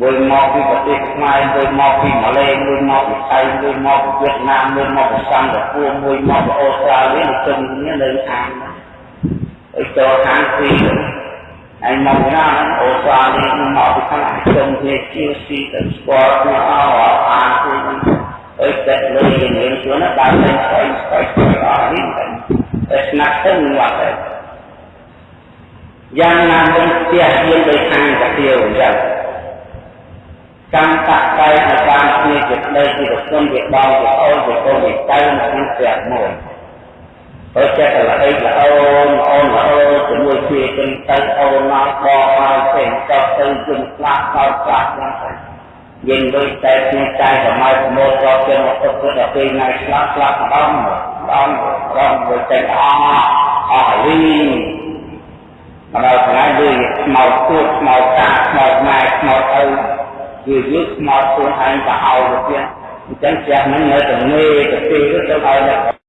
មួយមកពីប្រទេសខ្មែរមួយមកពីម៉ាឡេមួយមកពីថៃមួយមកពីវៀតណាមមួយមកពីសិង្ហបុរីមួយមកពីអូស្ត្រាលីទៅជុំគ្នានៅខាងអី ចូលខាងពីអញមកណាអូស្ត្រាលីមកពីខាងជុំគ្នាជាស៊ីទៅស្គាល់គ្នាអស់អានគឺអីតែលើយើងនឹងជួនដល់ទៅស្អីស្អីស្អីអស់នេះតែស្នាក់ទៅមកទៅយ៉ាងណាមិនផ្ទះយើងដោយខាងតាទៀវអញ្ចឹងកម្មតកៃនៅបានជាជាប្តីជាប្រពន្ធជាបងជាអូនជាកូនជាចៅនៅក្នុងផ្ទះមួយ ហើយចិត្តល្អីល្អអូនអូនល្អជាមួយគ្នាចឹងទៅអូនមកបកមកផ្សេងតទៅជុំខ្លះដល់ខ្លះហ្នឹងទៅយើងដូចតែគ្នាតែសម័យប្រមូលក៏ជាមកទុកទៅដល់ពេលថ្ងៃឆ្លាស់ឆ្លាស់ម្ដងម្ដងម្ដងដូចតែអស់អស់លីមកដល់ថ្ងៃដូចស្មោតទួតស្មោតតាស្មោតម៉ែស្មោតឪវាយើងស្មោតខ្លួនឯងទៅឲ្យទៅទៀតអញ្ចឹងផ្ទះហ្នឹងនៅតែងេទៅទីទៅឲ្យដល់